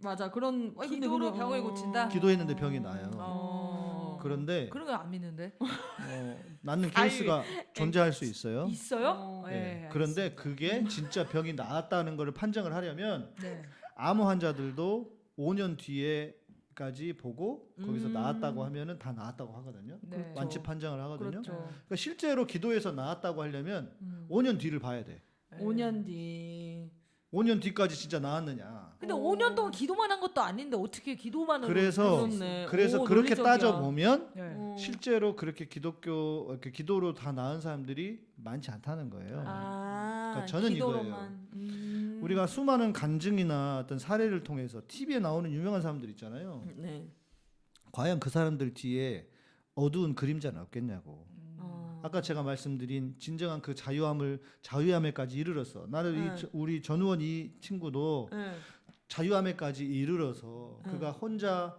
맞아. 그런 어, 기도로 병을 고친다? 기도했는데 병이 나요. 어. 그런데 그런 거안 믿는데 어, 낫는 케이스가 존재할 수 있어요. 있어요? 어. 네. 예, 그런데 그게 진짜 병이 나았다는 것을 판정을 하려면 네. 암 환자들도 5년 뒤에까지 보고 거기서 음. 나았다고 하면은 다 나았다고 하거든요. 네. 완치 판정을 하거든요. 그렇죠. 그러니까 실제로 기도해서 나았다고 하려면 음. 5년 뒤를 봐야 돼. 네. 5년 뒤. 5년 뒤까지 진짜 나았느냐. 근데 어. 5년 동안 기도만 한 것도 아닌데 어떻게 기도만으로 그래서 그렇네. 그래서 오, 그렇게 논리적이야. 따져 보면 네. 어. 실제로 그렇게 기독교 이렇게 기도로 다 나은 사람들이 많지 않다는 거예요. 아, 그러니까 저는 기도로만. 음. 우리가 수많은 간증이나 어떤 사례를 통해서 TV에 나오는 유명한 사람들 있잖아요. 네. 과연 그 사람들 뒤에 어두운 그림자는 없겠냐고. 어. 아까 제가 말씀드린 진정한 그 자유함을 자유함에까지 이르러서 나는 네. 이 저- 우리 전우원 이 친구도 네. 자유함에까지 이르러서 네. 그가 혼자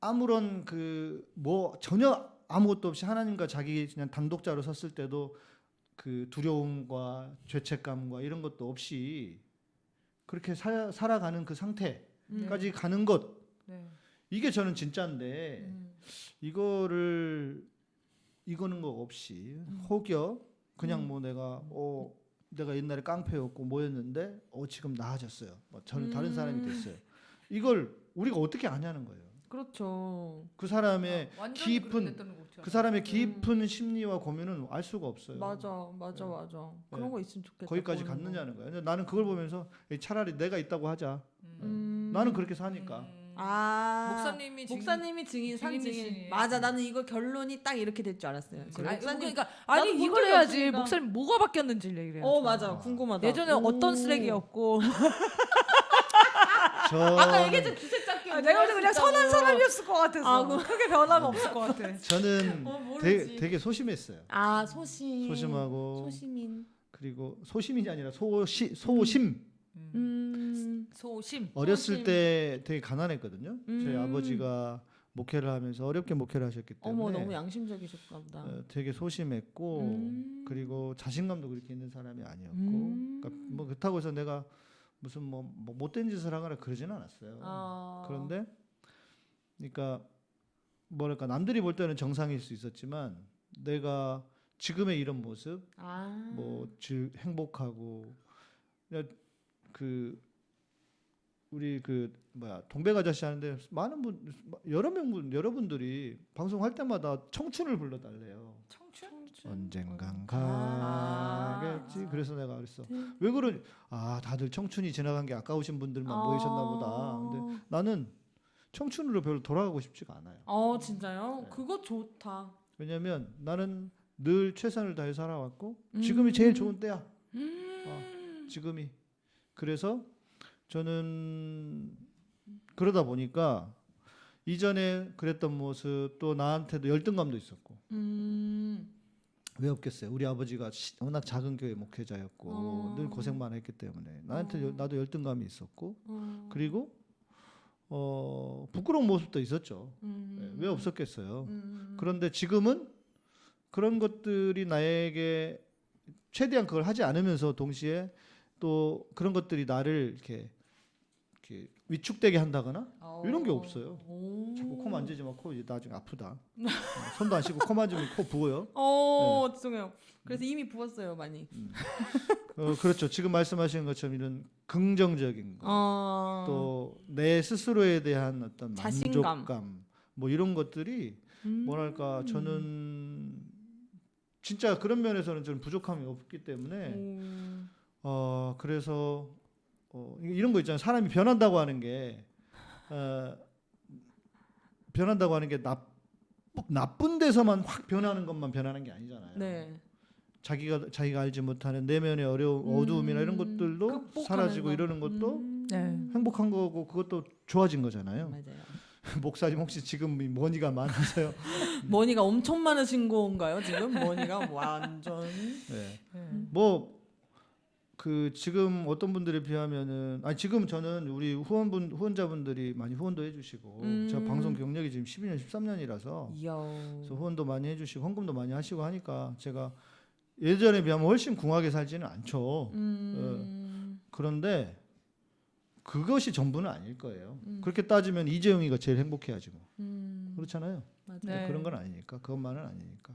아무런 그 뭐 전혀 아무것도 없이 하나님과 자기 그냥 단독자로 섰을 때도 그 두려움과 죄책감과 이런 것도 없이 그렇게 살, 살아가는 그 상태까지 가는 것 네. 이게 저는 진짜인데 음. 이거를 이거는 거 없이 혹여 그냥 뭐 내가 어 내가 옛날에 깡패였고 뭐였는데 어 지금 나아졌어요. 뭐 저는 다른 사람이 됐어요. 이걸 우리가 어떻게 아냐는 거예요. 그렇죠. 그 사람의 아, 깊은. 그 사람의 깊은 심리와 고민은 알 수가 없어요. 맞아, 맞아, 네. 맞아. 그런 네. 거 있으면 좋겠다. 거기까지. 갔느냐는. 근데 나는 그걸 보면서 차라리 내가 있다고 하자. 음. 나는 그렇게 사니까. 음. 아 목사님이 증인- 목사님이 증인 산 증인 증인이시네요. 맞아 나는 이거 결론이 딱 이렇게 될 줄 알았어요. 지금 아니, 목사님 그러니까 아니 본 이걸 해야지 없으니까. 목사님 뭐가 바뀌었는지 얘기를 해야죠. 어 맞아 궁금하다. 예전에 오. 어떤 쓰레기였고 저 아까 얘기했던 주색 아, 내가 볼때 그냥 선한 사람이었을 것 같아서 아, 그- 크게 변함 없을 것 같아. 저는 어. 되게, 되게 소심했어요. 아 소심 소심하고 소심인 그리고 소심이 아니라 소시 소심. 음 소심. 어렸을 소심. 때 되게 가난했거든요. 저희 음. 아버지가 목회를 하면서 어렵게 목회를 하셨기 때문에 어머 너무 양심적이셨나 보다. 어, 되게 소심했고 음. 그리고 자신감도 그렇게 있는 사람이 아니었고 음. 그러니까 뭐 그렇다고 해서 내가 무슨 뭐, 뭐 못된 짓을 하거나 그러지는 않았어요. 아. 그런데 그러니까 뭐랄까 남들이 볼 때는 정상일 수 있었지만 내가 지금의 이런 모습 아. 뭐 즐, 행복하고 그냥 그 우리 그 뭐야 동백 아저씨 하는데 많은 분 여러 명분 여러분들이 방송할 때마다 청춘을 불러달래요. 청춘? 언젠간 아. 가겠지. 그래서 내가 그랬어. 왜 그러니? 아 다들 청춘이 지나간 게 아까우신 분들만 모이셨나 보다. 근데 나는 청춘으로 별로 돌아가고 싶지가 않아요. 어 진짜요? 네. 그거 좋다. 왜냐면 나는 늘 최선을 다해 살아왔고 지금이 제일 좋은 때야. 음. 어, 지금이. 그래서 저는 그러다 보니까 이전에 그랬던 모습 또 나한테도 열등감도 있었고 음. 왜 없겠어요? 우리 아버지가 시- 워낙 작은 교회 목회자였고 어. 늘 고생만 했기 때문에 나한테 열- 나도 열등감이 있었고 어. 그리고 어, 부끄러운 모습도 있었죠. 음. 네, 왜 없었겠어요? 음. 그런데 지금은 그런 것들이 나에게 최대한 그걸 하지 않으면서 동시에 또 그런 것들이 나를 이렇게 위축되게 한다거나 어. 이런 게 없어요. 오. 자꾸 코 만지지 마. 코 나중에 아프다. 어, 손도 안 씻고 코 만지면 코 부어요. 어 네. 죄송해요. 그래서 이미 부었어요 많이. 어, 그렇죠. 지금 말씀하신 것처럼 이런 긍정적인 거, 어. 또내 스스로에 대한 어떤 자신감. 만족감, 뭐 이런 것들이 음. 뭐랄까 저는 진짜 그런 면에서는 저는 부족함이 없기 때문에 음. 어 그래서 어 이- 이런 거 있잖아요. 사람이 변한다고 하는 게 어, 변한다고 하는 게 나, 나쁜 데서만 확 변하는 것만 변하는 게 아니잖아요. 네. 자기가 자기가 알지 못하는 내면의 어려움, 어두움이나 이런 음, 것들도 사라지고 거. 이러는 것도 음, 네. 행복한 거고 그것도 좋아진 거잖아요. 목사님 혹시 지금 이 money가 많으세요? money가 엄청 많으신 건가요 지금? money가 완전. 네. 네. 뭐 그 지금 어떤 분들에 비하면은 아니 지금 저는 우리 후원분 후원자분들이 많이 후원도 해주시고 음. 제가 방송 경력이 지금 12년 13년이라서 이야. 그래서 후원도 많이 해주시고 헌금도 많이 하시고 하니까 제가 예전에 비하면 훨씬 궁하게 살지는 않죠. 음. 그런데 그것이 전부는 아닐 거예요. 음. 그렇게 따지면 이재용이가 제일 행복해야지 뭐. 음. 그렇잖아요. 네. 그런 건 아니니까 그것만은 아니니까.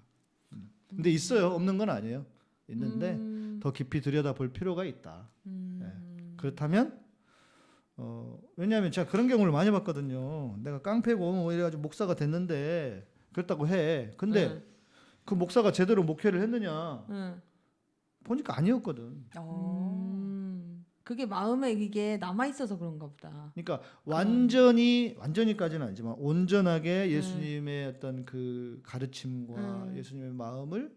음. 근데 있어요. 없는 건 아니에요. 있는데 음. 더 깊이 들여다볼 필요가 있다. 음. 네. 그렇다면 어 왜냐하면 제가 그런 경우를 많이 봤거든요. 내가 깡패고 뭐 이래가지고 목사가 됐는데 그랬다고 해. 근데 네. 그 목사가 제대로 목회를 했느냐 네. 보니까 아니었거든. 음. 그게 마음에 이게 남아 있어서 그런가 보다. 그러니까 완전히 완전히까지는 아니지만 네. 온전하게 예수님의 어떤 그 가르침과 음. 예수님의 마음을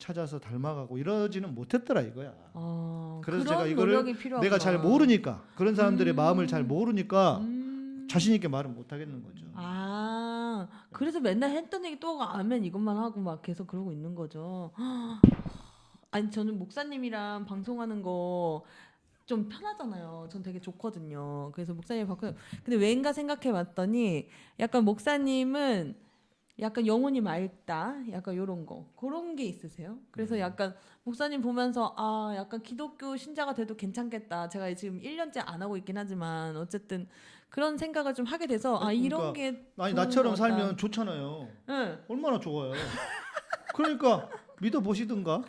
찾아서 닮아가고 이러지는 못했더라 이거야. 어, 그래서 제가 이거를. 내가 잘 모르니까 그런 사람들의 음. 마음을 잘 모르니까 음. 자신 있게 말을 못 하겠는 거죠. 아, 그래서 맨날 했던 얘기 또 아멘 이것만 하고 막 계속 그러고 있는 거죠. 아니 저는 목사님이랑 방송하는 거 좀 편하잖아요. 전 되게 좋거든요. 그래서 목사님 바꿔. 근데 왠가 생각해봤더니 약간 목사님은 약간 영혼이 맑다, 약간 요런 거 그런 게 있으세요? 그래서 음. 약간 목사님 보면서 아 약간 기독교 신자가 돼도 괜찮겠다. 제가 지금 1년째 안 하고 있긴 하지만 어쨌든 그런 생각을 좀 하게 돼서 아 아니, 이런 그러니까 게 아니 나처럼. 살면 좋잖아요. 응. 얼마나 좋아요. 그러니까 믿어 보시든가.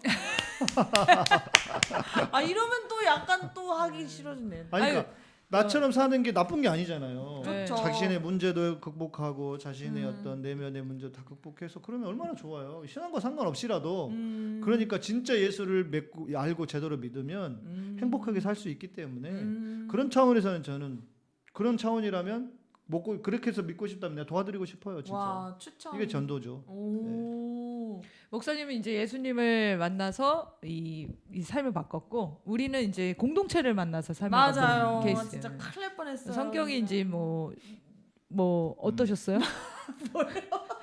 아 이러면 또 약간 또 하기 싫어지네. 아니 그러니까 나처럼 사는 게 나쁜 게 아니잖아요. 네. 좋죠. 자신의 문제도 극복하고 자신의 음. 어떤 내면의 문제 다 극복해서 그러면 얼마나 좋아요. 신앙과 상관없이라도 음. 그러니까 진짜 예수를 맺고 알고 제대로 믿으면 음. 행복하게 살 수 있기 때문에 음. 그런 차원에서는 저는 그런 차원이라면 먹고 그렇게 해서 믿고 싶다면 내가 도와드리고 싶어요. 진짜 와 추천. 이게 전도죠. 오. 목사님은 이제 예수님을 만나서 이, 이 삶을 바꿨고 우리는 이제 공동체를 만나서 삶을 맞아요. 바꾼 케이스. 진짜 큰일 날 뻔했어요. 성격이 이제 뭐뭐 어떠셨어요?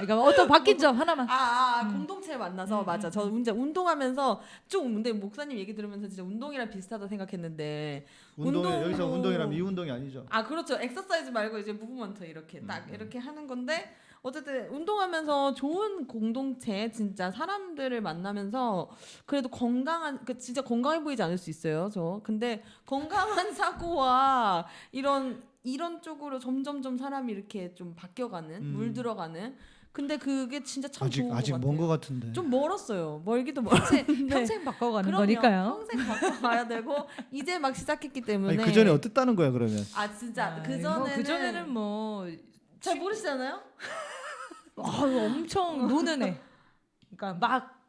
그러니까 어떤 바뀐 점 하나만. 아, 아, 아, 음. 공동체 만나서 음, 맞아. 음, 저 이제 운동하면서 좀 근데 목사님 얘기 들으면서 진짜 운동이랑 비슷하다 생각했는데 운동으로- 여기서 운동이라면 이 운동이 아니죠. 아 그렇죠. 엑서사이즈 말고 이제 movement 이렇게 딱 음. 이렇게 하는 건데 어쨌든 운동하면서 좋은 공동체 진짜 사람들을 만나면서 그래도 건강한 그 진짜 건강해 보이지 않을 수 있어요. 저 근데 건강한 사고와 이런 이런 쪽으로 점점점 사람이 이렇게 좀 바뀌어가는 음. 물들어가는 근데 그게 진짜 참 아직 좋은 아직 것먼 같아요. 것 같은데. 좀 멀었어요. 멀기도 멀었는데 평생 바꿔가는 그럼요. 거니까요. 평생 바꿔가야 되고 이제 막 시작했기 때문에 그 전에 어땠다는 거야 그러면? 아 진짜 아, 그뭐 전에는 그 전에는 뭐 잘 모르시잖아요. 아유, 엄청 노는 애. 그러니까 막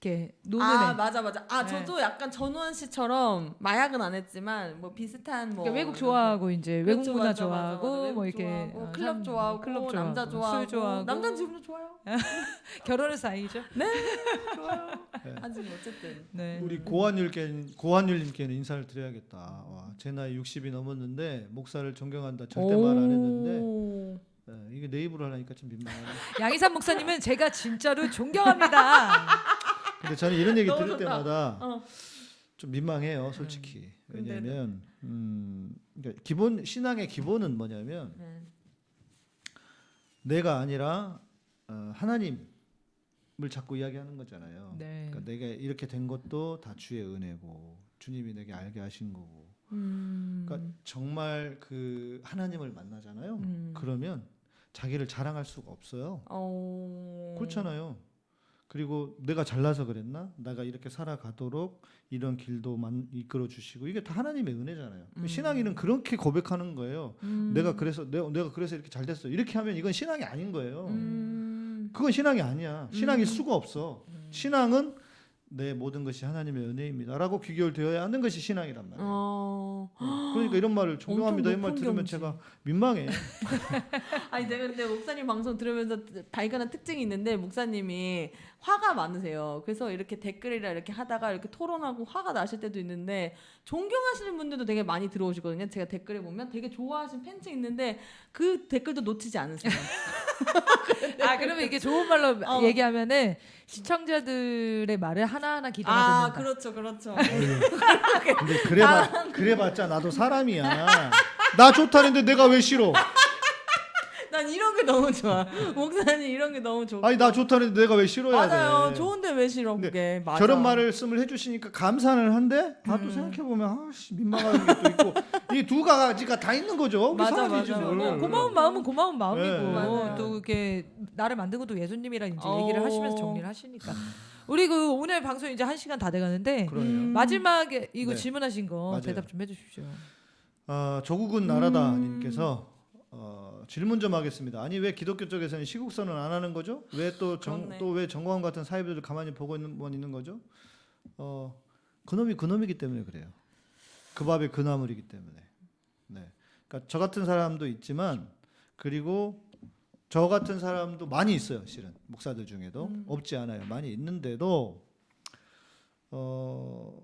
이렇게 노는 아 애. 맞아 맞아. 아 네. 저도 약간 전우원 씨처럼 마약은 안 했지만 뭐 비슷한 뭐 그러니까 외국 좋아하고 이제 외국 그렇죠, 문화 맞아, 맞아, 맞아. 좋아하고 외국 뭐 이렇게 좋아하고, 어, 클럽 좋아하고 클럽 남자 좋아하고, 좋아하고 술 좋아하고 남자 지금도 좋아요. 결혼을 사이죠. 좋아요. 네. 하지만 어쨌든 네. 우리 고한율께 고한율님께는 인사를 드려야겠다. 와, 제 나이 60이 넘었는데 목사를 존경한다 절대 말 안 했는데 오. 네, 이게 내 입으로 하니까 좀 민망하네. 양희삼 목사님은 제가 진짜로 존경합니다. 근데 저는 이런 얘기 들을 좋다. 때마다 어. 좀 민망해요, 솔직히. 음. 왜냐하면 음, 그러니까 기본 신앙의 기본은 뭐냐면 네. 내가 아니라 어, 하나님을 자꾸 이야기하는 거잖아요. 네. 그러니까 내가 이렇게 된 것도 다 주의 은혜고 주님이 내게 알게 하신 거고. 음. 그러니까 정말 그 하나님을 만나잖아요. 음. 그러면 자기를 자랑할 수가 없어요. 어. 그렇잖아요. 그리고 내가 잘나서 그랬나? 내가 이렇게 살아가도록 이런 길도 만, 이끌어 주시고 이게 다 하나님의 은혜잖아요. 음. 신앙인은 그렇게 고백하는 거예요. 음. 내가 그래서 내가, 내가 그래서 이렇게 잘 됐어. 이렇게 하면 이건 신앙이 아닌 거예요. 음. 그건 신앙이 아니야. 신앙일 음. 수가 없어. 신앙은 내 모든 것이 하나님의 은혜입니다라고 귀결되어야 하는 것이 신앙이란 말이에요. 어. 그러니까 이런 말을 존경합니다. 이말 높은 들으면 경지. 제가 민망해. 아니 내가 근데 목사님 방송 들으면서 발견한 특징이 있는데 목사님이 화가 많으세요. 그래서 이렇게 댓글이라 이렇게 하다가 이렇게 토론하고 화가 나실 때도 있는데 존경하시는 분들도 되게 많이 들어오시거든요. 제가 댓글에 보면 되게 좋아하시는 팬층 있는데 그 댓글도 놓치지 않으세요. 아 그러면 이게 좋은 말로 어. 얘기하면은 시청자들의 말을 하나하나 기다려 듣는다. 그렇죠, 그렇죠. 근데 그래봤 그래봤자 나도 사람이야. 나 좋다는데 내가 왜 싫어? 난 이런 게 너무 좋아. 목사님 이런 게 너무 좋아. 아니 나 좋다는데 내가 왜 싫어야 맞아요. 돼? 좋은데 왜 싫어 그게. 맞아. 저런 말씀을 해주시니까 감사는 한데 음. 나도 생각해 보면 아씨 민망한 게또 있고 이 두 가지가 다 있는 거죠. 맞아, 맞아. 뭘. 어, 고마운 마음은 고마운 마음이고 네. 맞아요. 또 이렇게 나를 만든 것도 예수님이랑 이제 어. 얘기를 하시면서 정리를 하시니까 우리 그 오늘 방송 이제 한 시간 다 돼가는데. 음. 마지막에 이거 네. 질문하신 거 맞아요. 대답 좀 해주십시오. 어, 조국은 나라다님께서 어, 질문 좀 하겠습니다. 아니 왜 기독교 쪽에서는 시국선언 안 하는 거죠? 왜또 그렇네. 또왜 정광훈 같은 사회부들을 가만히 보고 있는 있는 거죠? 어, 그놈이 그놈이기 때문에 그래요. 그 밥에 그 나물이기 때문에. 네. 그러니까 저 같은 사람도 있지만 그리고 저 같은 사람도 많이 있어요. 실은 목사들 중에도 없지 않아요. 많이 있는데도 어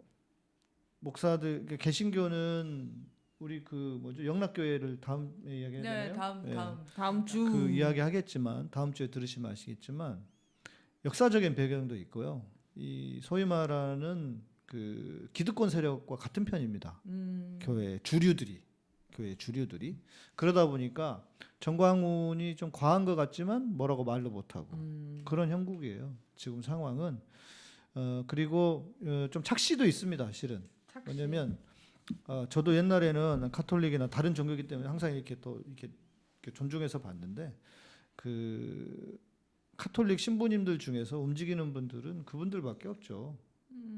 목사들 그 개신교는 우리 그 뭐죠 영락교회를 다음에 이야기해야 되나요? 네, 다음 예. 다음. 다음 주 그 이야기 하겠지만 다음 주에 들으시면 아시겠지만 역사적인 배경도 있고요. 이 소위 말하는 그 기득권 세력과 같은 편입니다. 음. 교회 주류들이 교회 주류들이 그러다 보니까 정광훈이 좀 과한 것 같지만 뭐라고 말도 못하고 음. 그런 형국이에요. 지금 상황은 어 그리고 어, 좀 착시도 있습니다. 실은 왜냐면 어, 저도 옛날에는 카톨릭이나 다른 종교이기 때문에 항상 이렇게 또 이렇게, 이렇게 존중해서 봤는데 그 카톨릭 신부님들 중에서 움직이는 분들은 그분들밖에 없죠.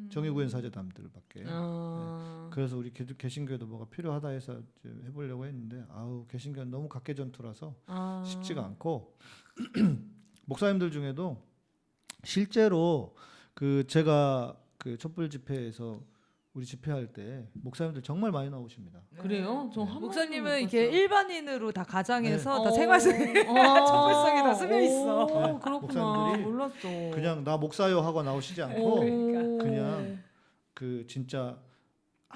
정의구현 사제담들밖에. 아. 그래서 우리 개- 개신교에도 뭐가 필요하다 해서 이제 해보려고 했는데 아우 개신교는 너무 각계 전투라서 아. 쉽지가 않고 목사님들 중에도 실제로 그 제가 그 촛불 집회에서 우리 집회할 때 목사님들 정말 많이 나오십니다. 그래요? 저한 네. 목사님은 이렇게 일반인으로 다 가장해서 다 생활속에 어. 다 스며 있어. 오, 네, 그렇구나. 목사님들이 몰랐어. 그냥 나 목사요 하고 나오시지 않고 오. 그냥 그 진짜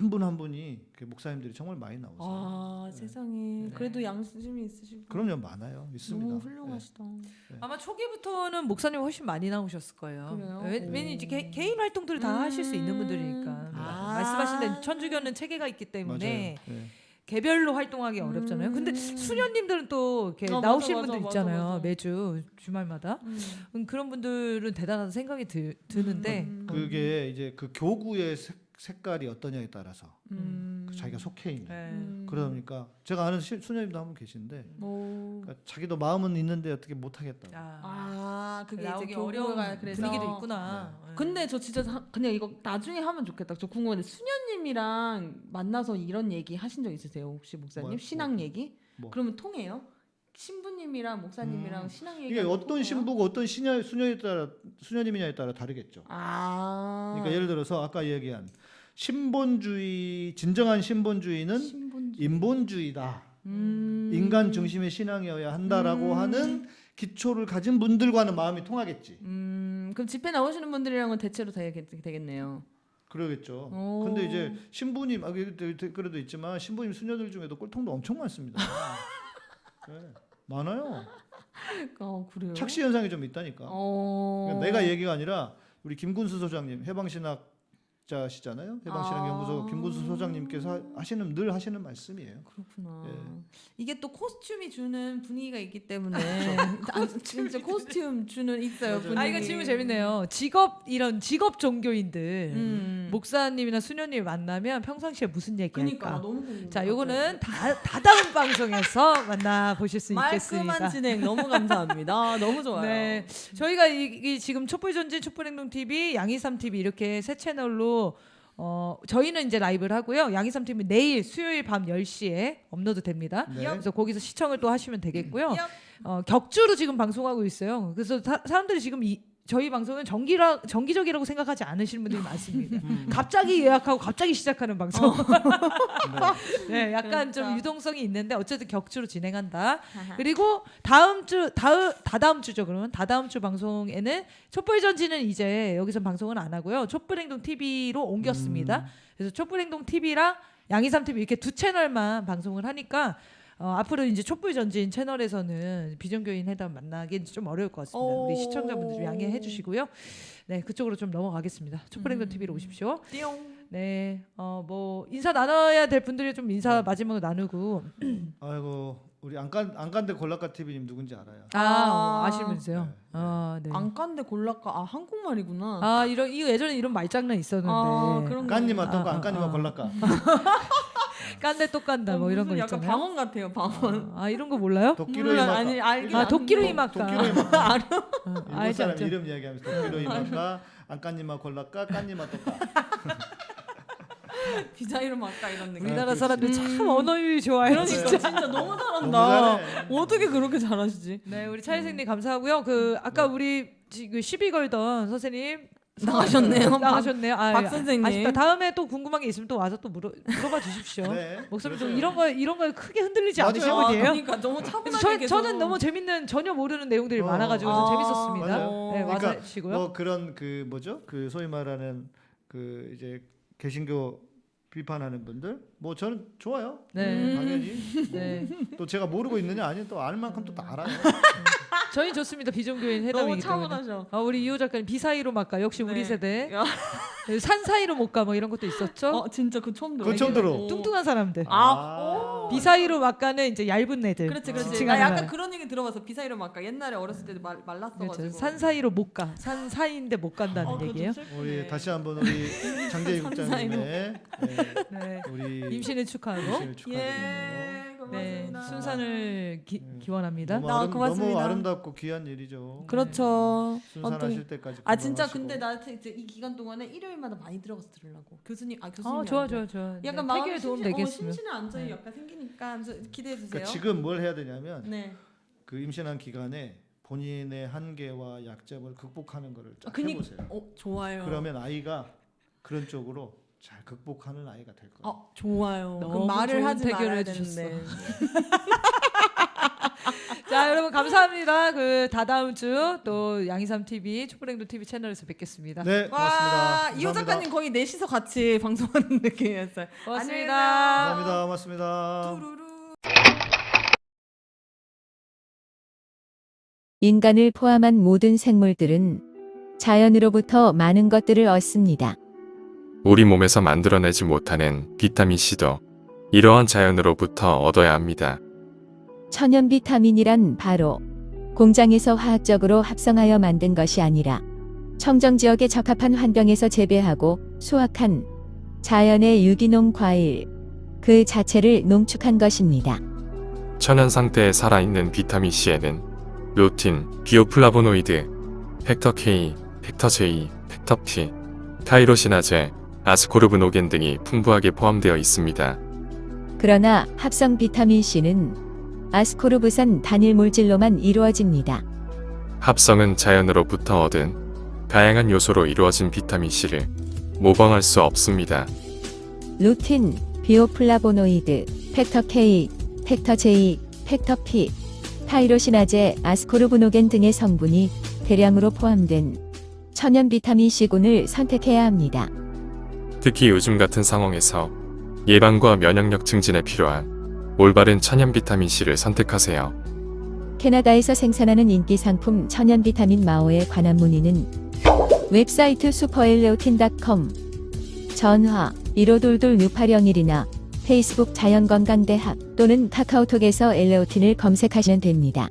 한 분 한 분이 그 목사님들이 정말 많이 나오세요. 아 세상에 그래도 양심이 있으시고 그럼요 많아요 있습니다. 너무 훌륭하시다. 아마 초기부터는 목사님 훨씬 많이 나오셨을 거예요. 그래요? 왜, 왜냐 이제 개, 개인 활동들을 다 음. 하실 수 있는 분들이니까 아. 말씀하신 대로 천주교는 체계가 있기 네. 때문에 네. 개별로 활동하기 어렵잖아요. 근데 음. 수녀님들은 또 이렇게 어, 나오시는 맞아, 분들 맞아, 있잖아요. 맞아. 매주 주말마다 음. 음, 그런 분들은 대단하다 생각이 드, 드는데 음. 그게 이제 그 교구의 색, 색깔이 어떠냐에 따라서 음. 그 자기가 속해 있는. 네. 음. 그러다 보니까 제가 아는 시- 수녀님도 한 분 계신데 오. 그러니까 자기도 마음은 있는데 어떻게 못 하겠다고. 아, 아 그게 이제 어려운 그래서 분위기도 있구나. 네. 근데 저 진짜 사- 그냥 이거 나중에 하면 좋겠다. 저 궁금한데 수녀님이랑 만나서 이런 얘기 하신 적 있으세요? 혹시 목사님 뭐요? 신앙 뭐. 얘기? 뭐. 그러면 통해요? 신부님이랑 목사님이랑 음. 신앙 얘기 이게 어떤 신부고 어떤 신녀 수녀에 따라 수녀님이냐에 따라 다르겠죠. 아 그러니까 예를 들어서 아까 얘기한 신본주의 진정한 신본주의는 신분주 인본주의다. 음. 인간 중심의 신앙이어야 한다라고 음. 하는 기초를 가진 분들과는 마음이 통하겠지. 음 그럼 집회 나오시는 분들이랑은 대체로 되겠, 되겠네요. 그러겠죠. 오. 근데 이제 신부님 아 그- 그- 댓글에도 있지만 신부님 수녀들 중에도 꼴통도 엄청 많습니다. 네, 많아요. 어? 착시 현상이 좀 있다니까. 어. 그러니까 내가 얘기가 아니라 우리 김군수 소장님 해방신학 자시잖아요. 해방신학 아. 연구소 김군수 소장님께서 하- 하시는 늘 하시는 말씀이에요. 그렇구나. 예. 이게 또 코스튬이 주는 분위기가 있기 때문에 아, 진짜 코스튬 주는 있어요. 분위기. 아 이거 질문 재밌네요. 직업 이런 직업 종교인들 음. 목사님이나 수녀님 만나면 평상시에 무슨 그러니까 얘기할까? 너무 궁금해. 자, 요거는 다 다다음 방송에서 만나 보실 수 있겠습니다. 말끔한 진행 너무 감사합니다. 너무 좋아요. 네, 저희가 이, 이 지금 촛불 전진 촛불 행동 TV, 양이삼 TV 이렇게 세 채널로 어 저희는 이제 라이브를 하고요. 양이삼 TV 내일 수요일 밤 10시에 업로드 됩니다. 네. 그래서 거기서 시청을 또 하시면 되겠고요. 얍. 어, 격주로 지금 방송하고 있어요. 그래서 사, 사람들이 지금 이 저희 방송은 정기라 정기적이라고 생각하지 않으시는 분들이 많습니다. 음. 갑자기 예약하고 갑자기 시작하는 방송. 네, 약간 좀 그러니까. 유동성이 있는데 어쨌든 격주로 진행한다. 그리고 다음 주 다음 다다음 주죠. 그러면 다다음 주 방송에는 촛불 전지는 이제 여기서 방송은 안 하고요. 촛불행동 TV로 옮겼습니다. 그래서 촛불행동 TV랑 양이삼 TV 이렇게 두 채널만 방송을 하니까 어, 앞으로 이제 촛불 전진 채널에서는 비정교인 회담 만나기는 좀 어려울 것 같습니다. 우리 오. 시청자분들 좀 양해해 주시고요. 네, 그쪽으로 좀 넘어가겠습니다. 촛불행동 음. TV로 오십시오. 띠용. 네, 어 뭐 인사 나눠야 될 분들이 좀 네. 인사 마지막으로 나누고 아이고 우리 안간 안간데 골라카 TV님 누군지 알아요. 아, 아. 어, 아시면서요. 네, 네. 아, 네. 안간데 골라까 아 한국말이구나. 아, 이런 이거 예전에 이런 말장난 있었는데. 아, 그런 거. 깐님 어떤 거 아, 아, 안간님아 아. 골라카. 깐데 또 깐다 어, 뭐 이런 거 약간 있잖아요. 방언 같아요 방언. 아, 이런 거 몰라요? 도끼로이 몰라, 마카. 아니, 알긴 아, 아는데. 도끼로 이 마카. 도끼로 이 마카. 어, 일본 알죠, 사람 알죠. 이름 이야기하면서 도끼로 이 마카. 안간님아 골라카. 깐님아 또까. 디자이너 막까 이런 느낌. 우리나라 아, 사람들 참 음. 언어율이 좋아요. 그러니까 진짜. 진짜, 너무 너무 잘한다. 잘해. 어떻게 그렇게 잘하시지? 네, 우리 차혜생님 감사하고요. 그 아까 우리 지금 시비 걸던 선생님 나가셨네요. 나가셨네요. 아, 박 아, 선생님. 아쉽다. 다음에 또 궁금한 게 있으면 또 와서 또 물어, 물어봐 주십시오. 네. 목소리 좀. 이런 거 이런 거에 크게 흔들리지. 않으신 아, 분이에요. 그러니까 너무 차분하게 저, 계속. 저는 너무 재밌는 전혀 모르는 내용들이 어. 많아가지고 아, 재밌었습니다. 맞아요. 네, 와서 그러니까 해주시고요. 뭐 그런 그 뭐죠? 그 소위 말하는 그 이제 개신교 비판하는 분들 뭐 저는 좋아요. 네. 음, 당연히 네, 또 제가 모르고 있느냐 아니 또알 만큼 또다 알아요. 저희 좋습니다. 비정교인 너무 회담이기 때문에. 차분하셔. 아, 우리 이호 작가님 비사이로 막가 역시 우리 네. 세대. 야. 산 사이로 못 가 뭐 이런 것도 있었죠. 어 진짜 그 처음 들어. 그거 처음 들어. 오. 뚱뚱한 사람들. 아, 오. 비사이로 막가는 이제 얇은 애들. 그렇지 그렇지. 나 약간 말. 그런 얘기 들어봐서 비사이로 막까 옛날에 어렸을 때도 말 말랐어가지고. 그렇죠. 산 사이로 못 가. 산 사이인데 못 간다는 어, 그거 좀 얘기예요. 슬프네. 우리 다시 한번 우리 장재희 국장님의 네, 네. 우리 임신을 축하하고 임신을 축하드리고 예. 네, 순산을 기, 네. 기원합니다. 너무, 아, 아름, 고맙습니다. 너무 아름답고 귀한 일이죠. 그렇죠. 순산하실 때까지 아 진짜. 근데 나한테 이제 이 기간 동안에 일요일마다 많이 들어가서 들으려고 교수님 아 교수님 아, 좋아 좋아 좋아. 약간 네, 마음에 도움 심신- 어, 되겠으면. 심신의 안정이 네. 약간 생기니까 기대해 주세요. 그러니까 지금 뭘 해야 되냐면 네. 그 임신한 기간에 본인의 한계와 약점을 극복하는 거를 아, 쫙 그니- 해보세요. 어 좋아요. 그러면 아이가 그런 쪽으로 잘 극복하는 아이가 될 거예요. 어 좋아요. 너무 그럼 말을 좋은 하지 말아야. 되는데. 자, 여러분 감사합니다. 그 다다음 주 또 양이삼 TV 촛불행동 TV 채널에서 뵙겠습니다. 네, 고맙습니다. 와 이호. 작가님 거의 넷이서 같이 방송하는 느낌이었어요. 고맙습니다. 감사합니다. 고맙습니다. 뚜루루. 인간을 포함한 모든 생물들은 자연으로부터 많은 것들을 얻습니다. 우리 몸에서 만들어내지 못하는 비타민C도 이러한 자연으로부터 얻어야 합니다. 천연 비타민이란 바로 공장에서 화학적으로 합성하여 만든 것이 아니라 청정 지역에 적합한 환경에서 재배하고 수확한 자연의 유기농 과일 그 자체를 농축한 것입니다. 천연 상태에 살아있는 비타민C에는 루틴, bioflavonoid, factor K, factor J, factor P, tyrosinase, ascorbinogen 등이 풍부하게 포함되어 있습니다. 그러나 합성 비타민 C는 아스코르브산 단일 물질로만 이루어집니다. 합성은 자연으로부터 얻은 다양한 요소로 이루어진 비타민C를 모방할 수 없습니다. 루틴, bioflavonoid, factor K, factor J, factor P, 타이로시나제, 아스코르브노겐 등의 성분이 대량으로 포함된 천연 비타민 C군을 선택해야 합니다. 특히 요즘 같은 상황에서 예방과 면역력 증진에 필요한 올바른 천연 비타민C를 선택하세요. 캐나다에서 생산하는 인기 상품 천연 비타민 마오에 관한 문의는 웹사이트 슈퍼엘레오틴.com 전화 1522-6801이나 페이스북 자연건강대학 또는 카카오톡에서 엘레오틴을 검색하시면 됩니다.